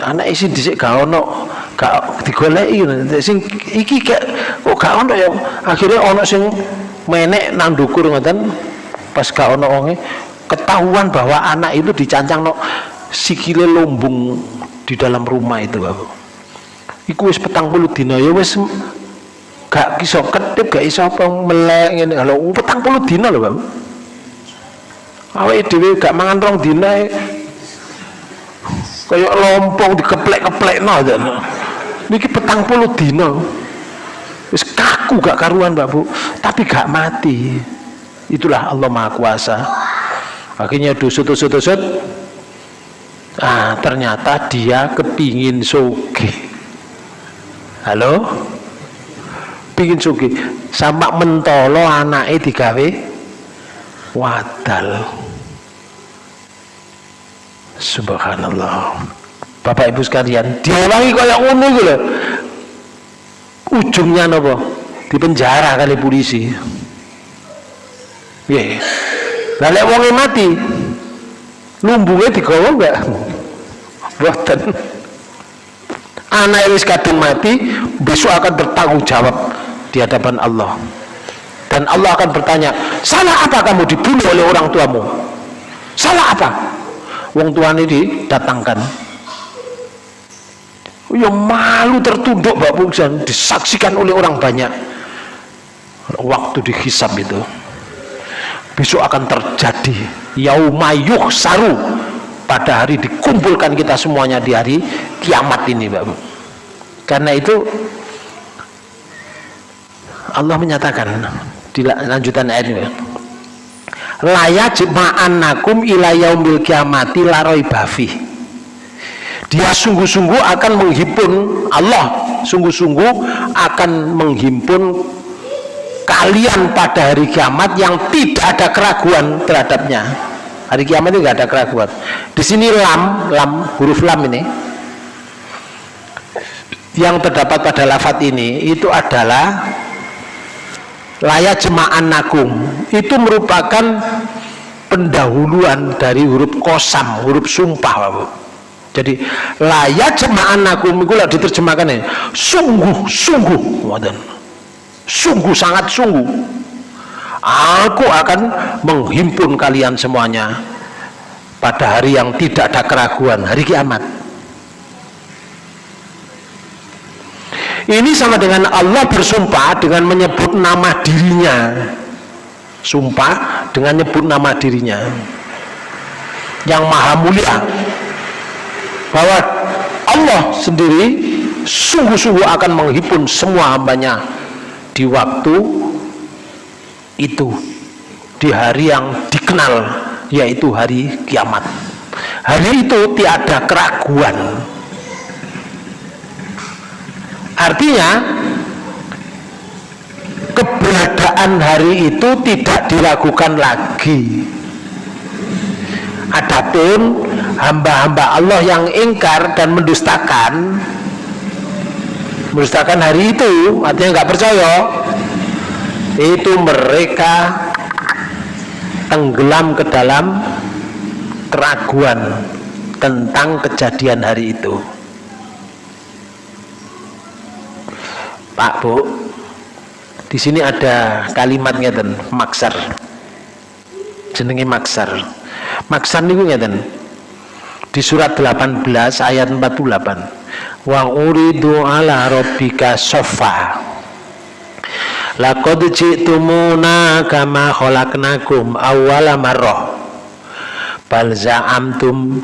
anak isi dhisik gak ono, gak digoleki sing iki gak kok gak ono ya. Akhirnya ono sing menek nang dukur ngoten pas gak ono ketahuan bahwa anak itu dicancang no sikile lombung di dalam rumah itu Bapak. Iku wis petang puluh dina ya wis gak iso tertib gak iso apa melek ngene. Lho petang puluh dina lho Bang. Awake dhewe gak mangan rong dina e. kayak lompong dikeplek-keplek no niki petang puluh dina. Wis kaku gak karuan Mbak Bu. Tapi gak mati. Itulah Allah Maha Kuasa. Akhirnya dusut-dusut-dusut ah ternyata dia kepingin soge halo? Pingin sugi sama mentolo anaknya digawe? Wadal. Subhanallah. Bapak ibu sekalian diulangi kayak ngono gitu ujungnya nopo di penjara kali polisi. Ya lalu wongnya mati lumbungnya digawa enggak buatan anak wis kadung mati besok akan bertanggung jawab di hadapan Allah. Dan Allah akan bertanya salah apa kamu dibunuh oleh orang tuamu? Salah apa? Wong tua ini didatangkan. Ya malu tertunduk Mbak Bungsan disaksikan oleh orang banyak. Waktu dihisap itu besok akan terjadi yaumayuh saru pada hari dikumpulkan kita semuanya di hari kiamat ini Mbak karena itu Allah menyatakan di lanjutan ayat ini layak nakum ila yaumil kiamati laroi bafi dia sungguh-sungguh akan menghimpun Allah sungguh-sungguh akan menghimpun kalian pada hari kiamat yang tidak ada keraguan terhadapnya hari kiamat itu nggak ada keraguan. Di sini lam lam huruf lam ini. Yang terdapat pada lafat ini itu adalah layak jema'an nakum itu merupakan pendahuluan dari huruf kosam huruf sumpah Bapak. jadi layak jema'an nakum itu diterjemahkan ini sungguh sungguh sungguh sangat sungguh aku akan menghimpun kalian semuanya pada hari yang tidak ada keraguan hari kiamat. Ini sama dengan Allah bersumpah dengan menyebut nama dirinya. Sumpah dengan menyebut nama dirinya. Yang maha mulia. Bahwa Allah sendiri sungguh-sungguh akan menghimpun semua hambanya di waktu itu di hari yang dikenal yaitu hari kiamat. Hari itu tiada keraguan. Artinya keberadaan hari itu tidak diragukan lagi. Adapun hamba-hamba Allah yang ingkar dan mendustakan mendustakan hari itu artinya nggak percaya itu mereka tenggelam ke dalam keraguan tentang kejadian hari itu. Pak Bu di sini ada kalimat ngeten maksar. Jenenge maksar. Maksar niku ngeten di surat 18 ayat 48 wa uridu ala rabbika sofa laqad ji'tumuna kama khalaqnakum awwala marrah. Bal za'amtum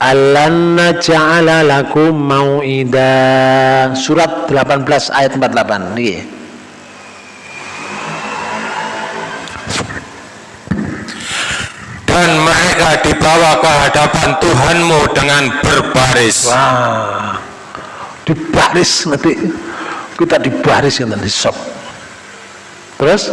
allan naj'ala lakum mau'ida. Surat 18 ayat 48 nggih. Dan mereka dibawa ke hadapan Tuhanmu dengan berbaris. Wah. Dibaris nanti kita dibaris nanti sok Terus?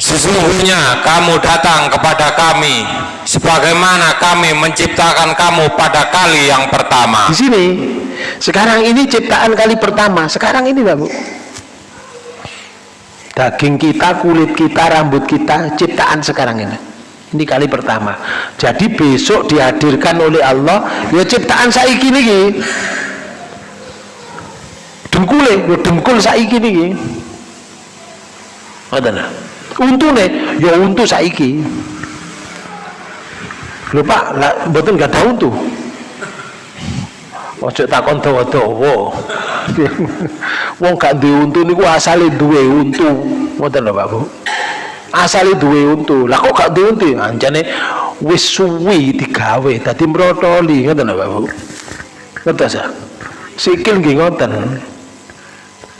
Sesungguhnya kamu datang kepada kami sebagaimana kami menciptakan kamu pada kali yang pertama. Di sini, sekarang ini ciptaan kali pertama. Sekarang ini, Bapak. Daging kita, kulit kita, rambut kita, ciptaan sekarang ini. Ini kali pertama. Jadi besok dihadirkan oleh Allah, ya ciptaan saiki niki. Dengkule, ya dengkul saiki niki ngoten untune ya untu saiki. Lho Pak lah mboten gak ada untu? Ojo takon dawa-dawa. Wong gak duwe untu niku asale duwe untu. Ngoten lho Pak Bu. Asale duwe untu. Lah kok gak duwe untu? Anjane wis suwi digawe dadi mrotoli. Ngoten lho Pak Bu. Ngerti sa sikil nggih ngoten.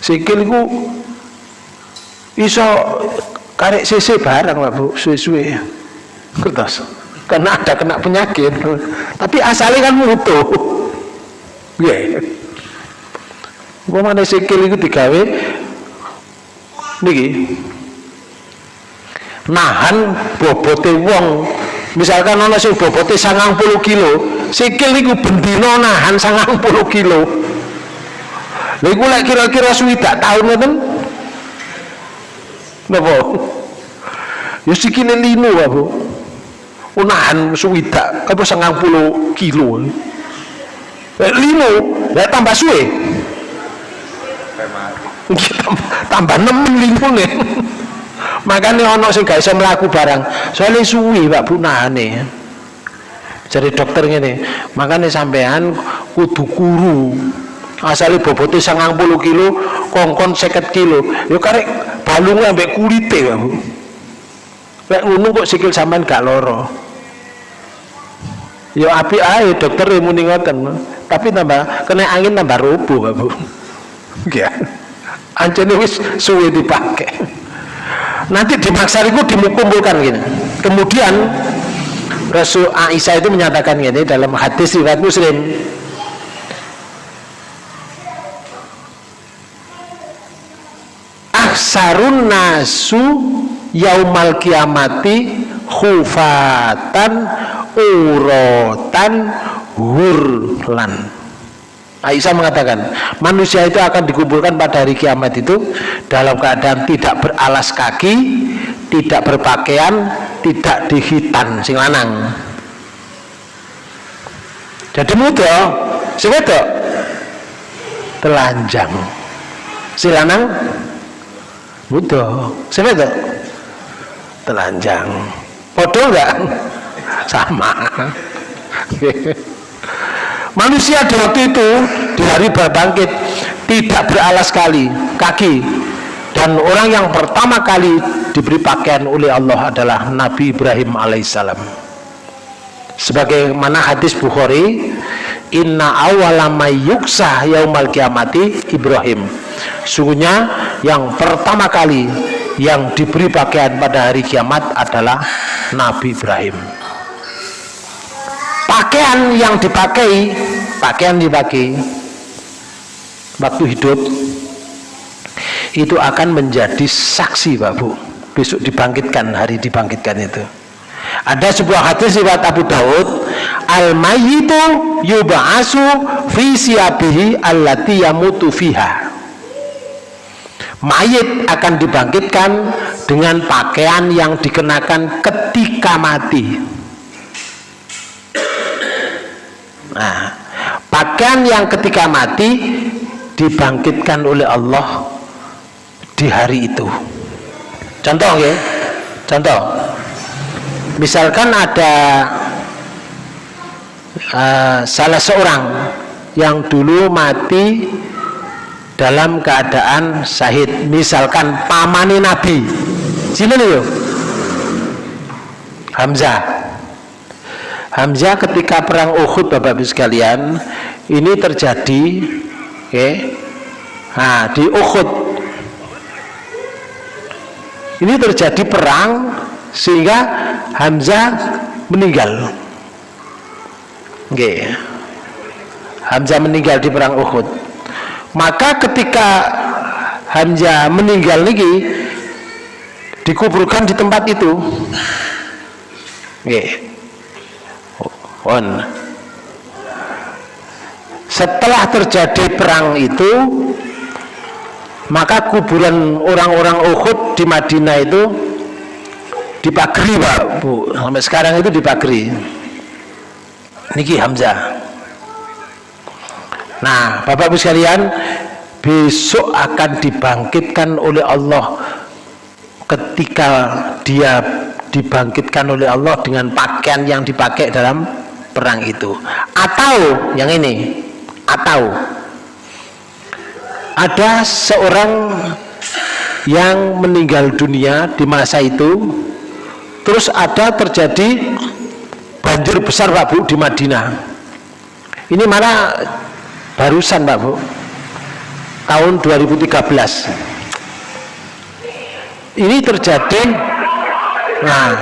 Sikil iku iso karek CC barang Pak Bu suwe-suwe. Kertas karena ada kena penyakit. Tapi asalnya kan mutu. Ya gua mana sikil itu digawe niki nahan bobote wong. Misalkan ana sing bobote 90 kilo sikil niku bendino nahan 90 kilo. Lha iku lek kira-kira swidak tahun ngoten napa? Ya sikile lino Bu. Unahan suwidak. Apa sangang puluh kilo? Eh, lino ya tambah suwe? Tambah nemen lino nih makanya ono sing gak bisa melaku barang. Soalnya suwi pak bu nahane. Jadi dokter ini makanya sampean kudu kuru asali bobotnya sangang puluh kilo kongkon seket kilo. Ya karek balungnya ambek kulite bu Lek ngono kok sikil sampean gak loro. Ya api ae dokter muni ngoten. Tapi tambah kena angin tambah rubuh, Bu. Ya. Anjene wis suwe dipakai. Nanti di maksariku dikumpulkan gini. Kemudian Rasul Aisyah itu menyatakan gini dalam hadis riwayat Muslim. Aksarun nasu yaumal kiamati khufatan urotan hurlan. Aisyah mengatakan manusia itu akan dikumpulkan pada hari kiamat itu dalam keadaan tidak beralas kaki tidak berpakaian tidak dihitan sing lanang. Jadi muda sing wedok telanjang. Si muda sing wedok telanjang. Bodoh enggak sama. Manusia di waktu itu di hari berbangkit tidak beralas kali kaki. Dan orang yang pertama kali diberi pakaian oleh Allah adalah Nabi Ibrahim alaihissalam. Sebagaimana hadis Bukhari inna awala yuksa yaumal kiamati Ibrahim. Sungguhnya yang pertama kali yang diberi pakaian pada hari kiamat adalah Nabi Ibrahim. Pakaian yang dipakai pakaian dipakai waktu hidup itu akan menjadi saksi Pak Bu. Besok dibangkitkan hari dibangkitkan itu ada sebuah hadis riwayat Abu Daud al mayyitu yub'asu fi siyabihi allati yamutu fiha. Mayit akan dibangkitkan dengan pakaian yang dikenakan ketika mati. Nah pakaian yang ketika mati dibangkitkan oleh Allah di hari itu. Contoh ya. Contoh misalkan ada uh, salah seorang yang dulu mati dalam keadaan syahid. Misalkan pamani nabi. Sini yuk. Hamzah. Hamzah ketika perang Uhud Bapak Ibu sekalian ini terjadi okay, nah di Uhud. Ini terjadi perang sehingga Hamzah meninggal. Okay. Hamzah meninggal di perang Uhud. Maka ketika Hamzah meninggal lagi dikuburkan di tempat itu. On setelah terjadi perang itu maka kuburan orang-orang Uhud di Madinah itu dipagri Pak. Bu sampai sekarang itu dipagri niki Hamzah. Nah, Bapak Ibu sekalian, besok akan dibangkitkan oleh Allah ketika dia dibangkitkan oleh Allah dengan pakaian yang dipakai dalam perang itu. Atau yang ini, atau. Ada seorang yang meninggal dunia di masa itu terus ada terjadi banjir besar Pak Bu di Madinah. Ini mana barusan Pak Bu. Tahun 2013 ini terjadi nah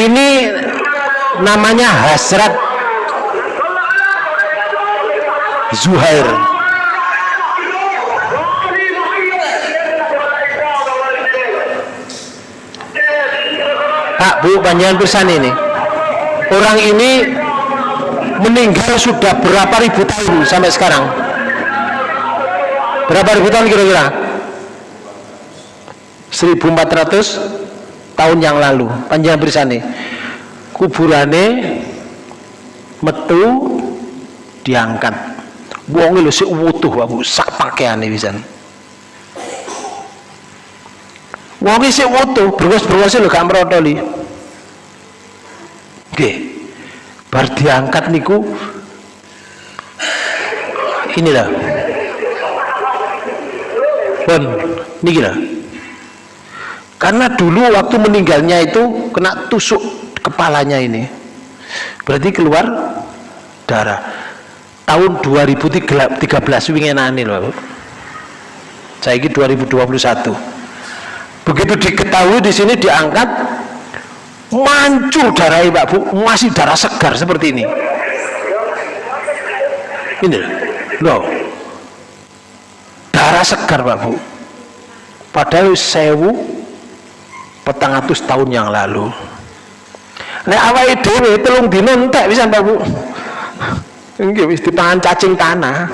ini namanya hasrat Zuhair. Pak Bu panjangan pesan ini. Orang ini meninggal sudah berapa ribu tahun sampai sekarang? Berapa ribu tahun kira-kira? 1400 tahun yang lalu panjang bersani kuburane metu diangkat wong lho sik wutuh Bu sak pakaiane pisan. Wong sik wutuh berwas-berwas lho gak merotoli nggih. Bar diangkat niku inilah pun niki lah karena dulu waktu meninggalnya itu kena tusuk kepalanya ini. Berarti keluar darah tahun 2013 wingenane loh saya ini 2021 begitu diketahui di sini diangkat mancur darah Pak Bu masih darah segar seperti ini. Ini loh darah segar Pak Bu. Padahal sewu petang atus tahun yang lalu. Nek awake dhewe telung dino entek bisa Pak Bu nggih wis dipangan cacing tanah.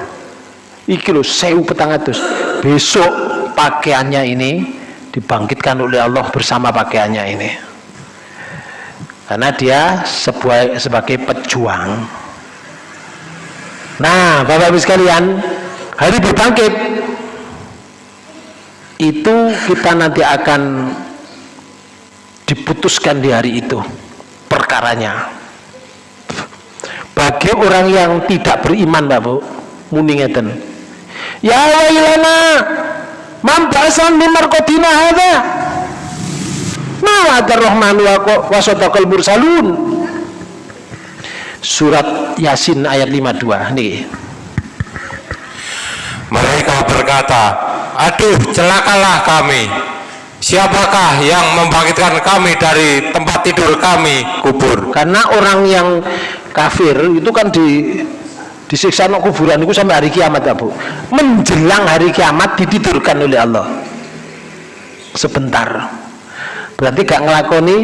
Iki petang atus. Besok pakaiannya ini dibangkitkan oleh Allah bersama pakaiannya ini. Karena dia sebuah, sebagai pejuang. Nah Bapak Ibu sekalian hari berbangkit. Itu kita nanti akan diputuskan di hari itu perkaranya bagi orang yang tidak beriman Bapak muningeten ya wailana mambasan mimar kodina hadha. Ma'adar rahman wa mursalun. Surat yasin ayat 52 nih mereka berkata aduh celakalah kami. Siapakah yang membangkitkan kami dari tempat tidur kami kubur? Karena orang yang kafir itu kan di disiksa no kuburan itu sampai hari kiamat ya bu. Menjelang hari kiamat ditidurkan oleh Allah. Sebentar. Berarti gak ngelakoni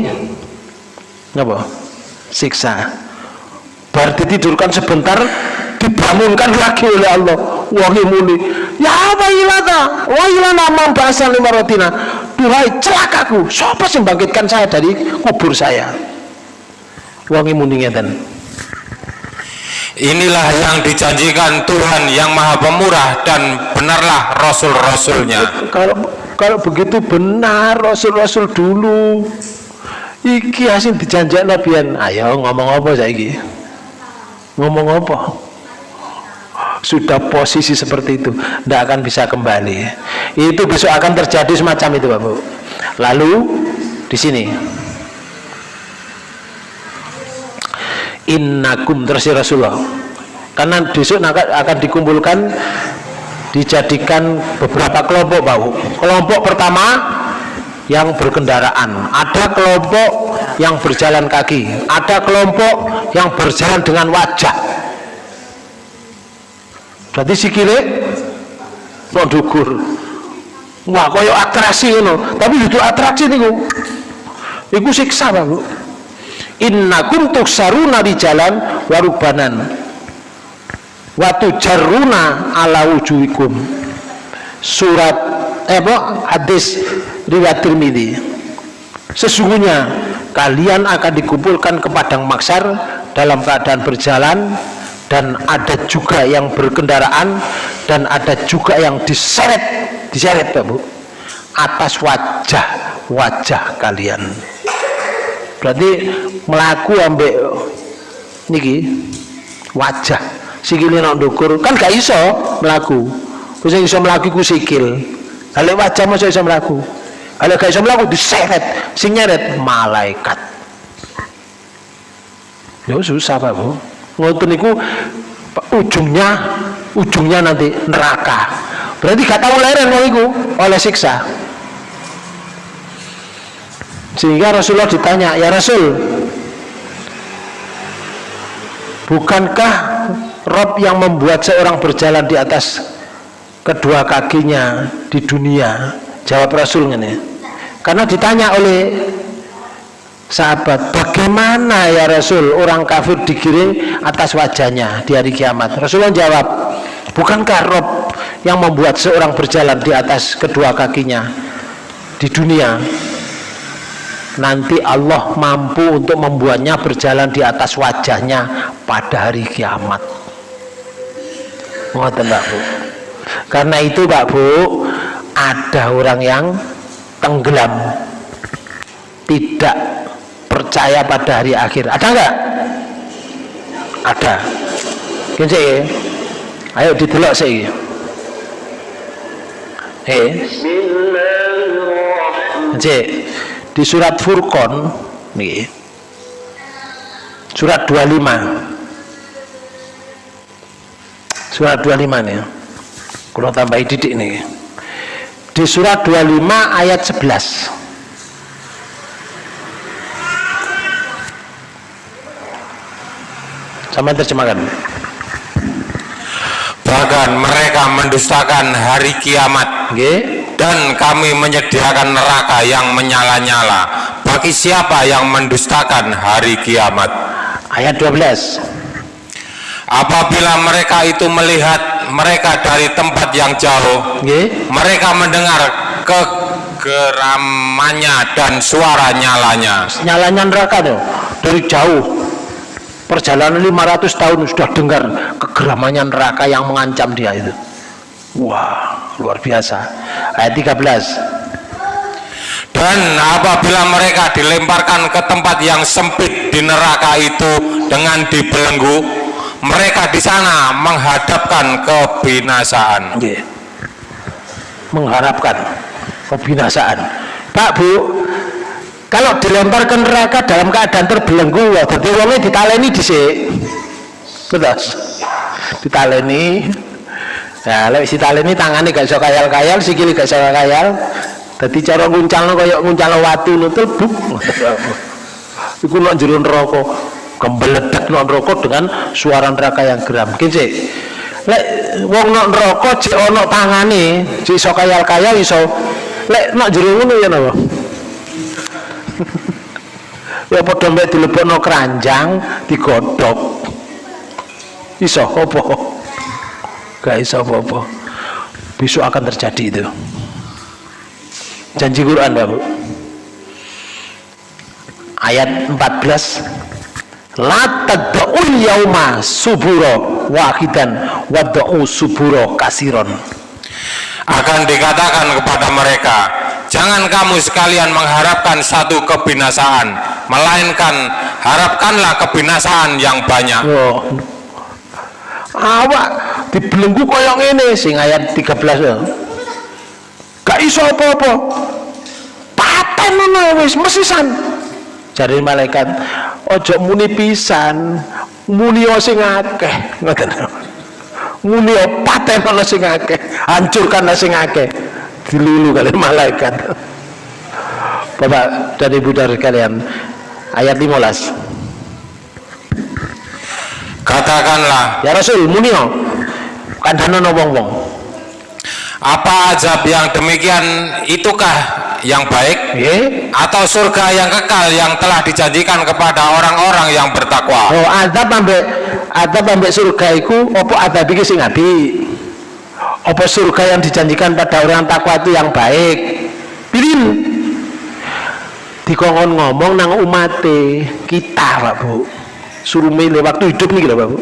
apa? Siksa. Berarti tidurkan sebentar dibangunkan lagi oleh Allah. Wahi muni. Ya wailata wailana mambasan lima rotina duhai celakaku siapa sih bangkitkan saya dari kubur saya? Wangi ngeten inilah yang dijanjikan Tuhan yang maha pemurah dan benarlah rasul-rasulnya. Kalau kalau begitu benar rasul-rasul dulu. Iki hasil dijanjak nabian. Ayo ngomong apa saya iki ngomong apa? Sudah posisi seperti itu tidak akan bisa kembali. Itu besok akan terjadi semacam itu Bapak lalu di sini innakum terus ya Rasulullah. Karena besok akan dikumpulkan dijadikan beberapa kelompok bau kelompok pertama yang berkendaraan. Ada kelompok yang berjalan kaki. Ada kelompok yang berjalan dengan wajah. Berarti sikile kok dukur wah koyo atraksi ini tapi itu atraksi nih itu siksa Bu innakum tuksaruna di jalan warubanan. Watu jaruna ala wujuhikum. Surat eh apa? Hadis riwayat Tirmidzi. Sesungguhnya kalian akan dikumpulkan ke padang maksar dalam keadaan berjalan dan ada juga yang berkendaraan dan ada juga yang diseret diseret Pak Bu atas wajah wajah kalian berarti melaku ambek niki wajah. Sikile nak ndukur kan gak iso melaku wis iso melaku ku sikil. Kalau wajah masa iso melaku kalau gak iso melaku diseret. Sing nyeret malaikat. Ya susah Pak Bu. Ngoten niku ujungnya ujungnya nanti neraka. Berarti gak tahu leren iku oleh siksa sehingga Rasulullah ditanya ya Rasul bukankah Rob yang membuat seorang berjalan di atas kedua kakinya di dunia? Jawab Rasul ini karena ditanya oleh sahabat bagaimana ya Rasul orang kafir digiring atas wajahnya di hari kiamat? Rasulullah jawab bukankah Rob yang membuat seorang berjalan di atas kedua kakinya di dunia nanti Allah mampu untuk membuatnya berjalan di atas wajahnya pada hari kiamat. Ngoten Mbak Bu? Karena itu Mbak Bu ada orang yang tenggelam. Tidak percaya pada hari akhir. Ada enggak? ada. Gini ayo didelok sih. Eh. Cek di surat Furqan nih surat 25 surat 25 nih kalau tambah didik nih. Di surat 25 ayat 11 sama terjemahkan. Bahkan mereka mendustakan hari kiamat. Okay. Dan kami menyediakan neraka yang menyala-nyala. Bagi siapa yang mendustakan hari kiamat? Ayat 12 apabila mereka itu melihat mereka dari tempat yang jauh okay. mereka mendengar kegeramannya dan suara nyalanya. Nyalanya neraka tuh dari jauh. Perjalanan 500 tahun sudah dengar kegeramannya neraka yang mengancam dia itu. Wah luar biasa. Ayat 13 dan apabila mereka dilemparkan ke tempat yang sempit di neraka itu dengan dibelenggu mereka di sana menghadapkan kebinasaan. Yeah. mengharapkan kebinasaan. Pak Bu kalau dilempar ke neraka dalam keadaan terbelenggu ya jadi wongnya ditaleni disik betul. Ditaleni ya lewat si taleni tangannya gak bisa kayal-kayal sikili gak bisa kayal. Jadi cara nguncalno kayak nguncalno watu nutul buk iku nak jero neraka. Gembeledek nak neraka dengan suara neraka yang geram. Kene lek wong nak neraka jek ana tangane jek iso kayal-kayal iso. Lek nak jero ngono ya napa ya padha mek dilebokno keranjang digodhog. Iso apa gak iso apa-apa. Besok akan terjadi itu. Janji Quran Bapak ayat 14 la tad'ul yauma suburo wahidan wad'u suburo kasiron. Akan dikatakan kepada mereka jangan kamu sekalian mengharapkan satu kebinasaan melainkan harapkanlah kebinasaan yang banyak. Oh. awak dibelenggu koyong ini sing ayat 13 ya. gak iso apa-apa. Paten ngono wis mesisan. Jari malaikat ojo muni pisan muni sing akeh. Ngoten. Muni paten ana sing akeh hancurkan sing akeh. Dilulu kali malaikat. Bapak dan Ibu dari kalian ayat 15 katakanlah ya Rasul muni kandhanono wong-wong. Apa azab yang demikian itukah yang baik? Yeah. atau surga yang kekal yang telah dijanjikan kepada orang-orang yang bertakwa? Oh azab ambek azab ambek surga iku apa azab iki sing apik apa surga yang dijanjikan pada orang takwa itu yang baik? Pilih dikongkon ngomong nang umate kita Pak Bu. Suruh milih waktu hidup nih Pak Bu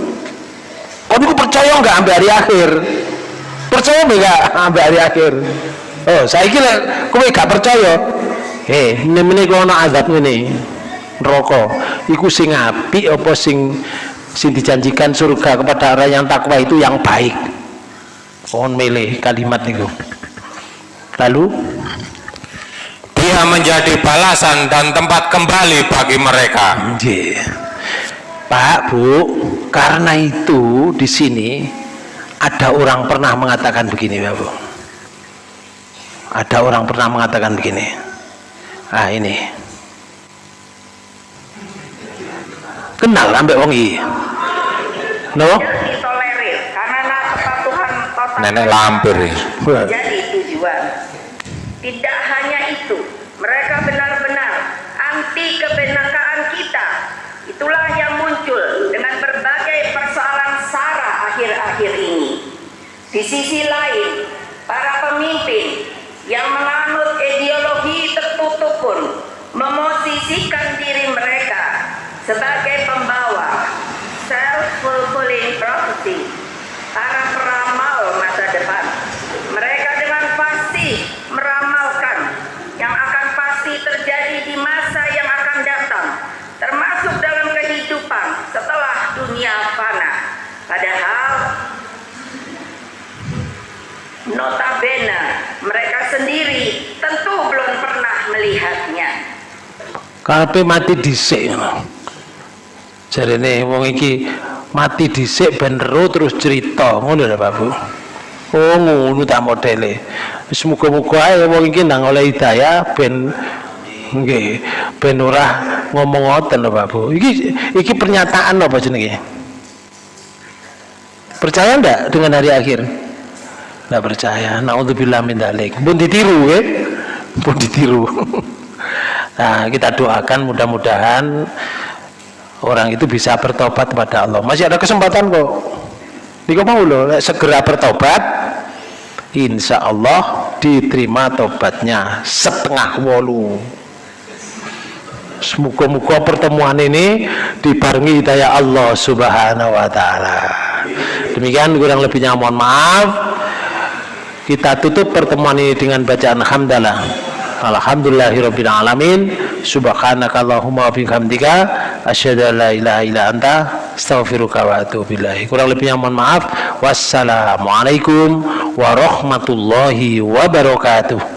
kamu percaya nggak sampai hari akhir? Percaya nggak sampai hari akhir? Oh saya kira kowe gak percaya eh ini ini kalau ada azab ini rokok iku sing api apa sing sing dijanjikan surga kepada orang yang takwa itu yang baik. Mohon milih kalimat itu lalu? Dia menjadi balasan dan tempat kembali bagi mereka. Nggih. Pak, Bu, karena itu di sini ada orang pernah mengatakan begini, Pak, Bu. Ada orang pernah mengatakan begini. Ah, ini. Kenal ambek wong iki. No? nenek lampir jadi tujuan. Tidak hanya itu, mereka benar-benar anti kebenakaan kita. Itulah yang muncul dengan berbagai persoalan SARA akhir-akhir ini. Di sisi lain, para pemimpin yang menganut ideologi tertutup pun memosisikan diri mereka sebagai pembawa self-fulfilling prophecy para peramal masa depan. Mereka dengan pasti meramalkan yang akan pasti terjadi di masa yang akan datang, termasuk dalam kehidupan setelah dunia fana. Padahal notabene mereka sendiri tentu belum pernah melihatnya. Karepe mati dhisik. Jarene wong iki mati dhisik ben terus cerita, ngono lho Pak Bu. Oh ngono ta modele. Wis muga-muga ae wong iki nang oleh hidayah ben nggih ben ora ngomong ngoten lho Pak Bu. Iki iki pernyataan apa jenenge? Percaya ndak dengan hari akhir? Nggak percaya. Naudzubillah min dzalik. Pun ditiru ya. Pun ditiru. Nah, kita doakan mudah-mudahan orang itu bisa bertobat kepada Allah. Masih ada kesempatan kok. Niko mau loh, segera bertobat, insya Allah diterima tobatnya setengah wolu. Semoga-moga pertemuan ini dibarengi hidayah Allah Subhanahu wa taala. Demikian kurang lebihnya mohon maaf. Kita tutup pertemuan ini dengan bacaan hamdalah. Alhamdulillahirabbil alamin. Subhanakallahumma wa bihamdika asyhadu an la ilaha illa anta astaghfiruka wa atubu ilaik. Kurang lebihnya mohon maaf. Wassalamualaikum warahmatullahi wabarakatuh.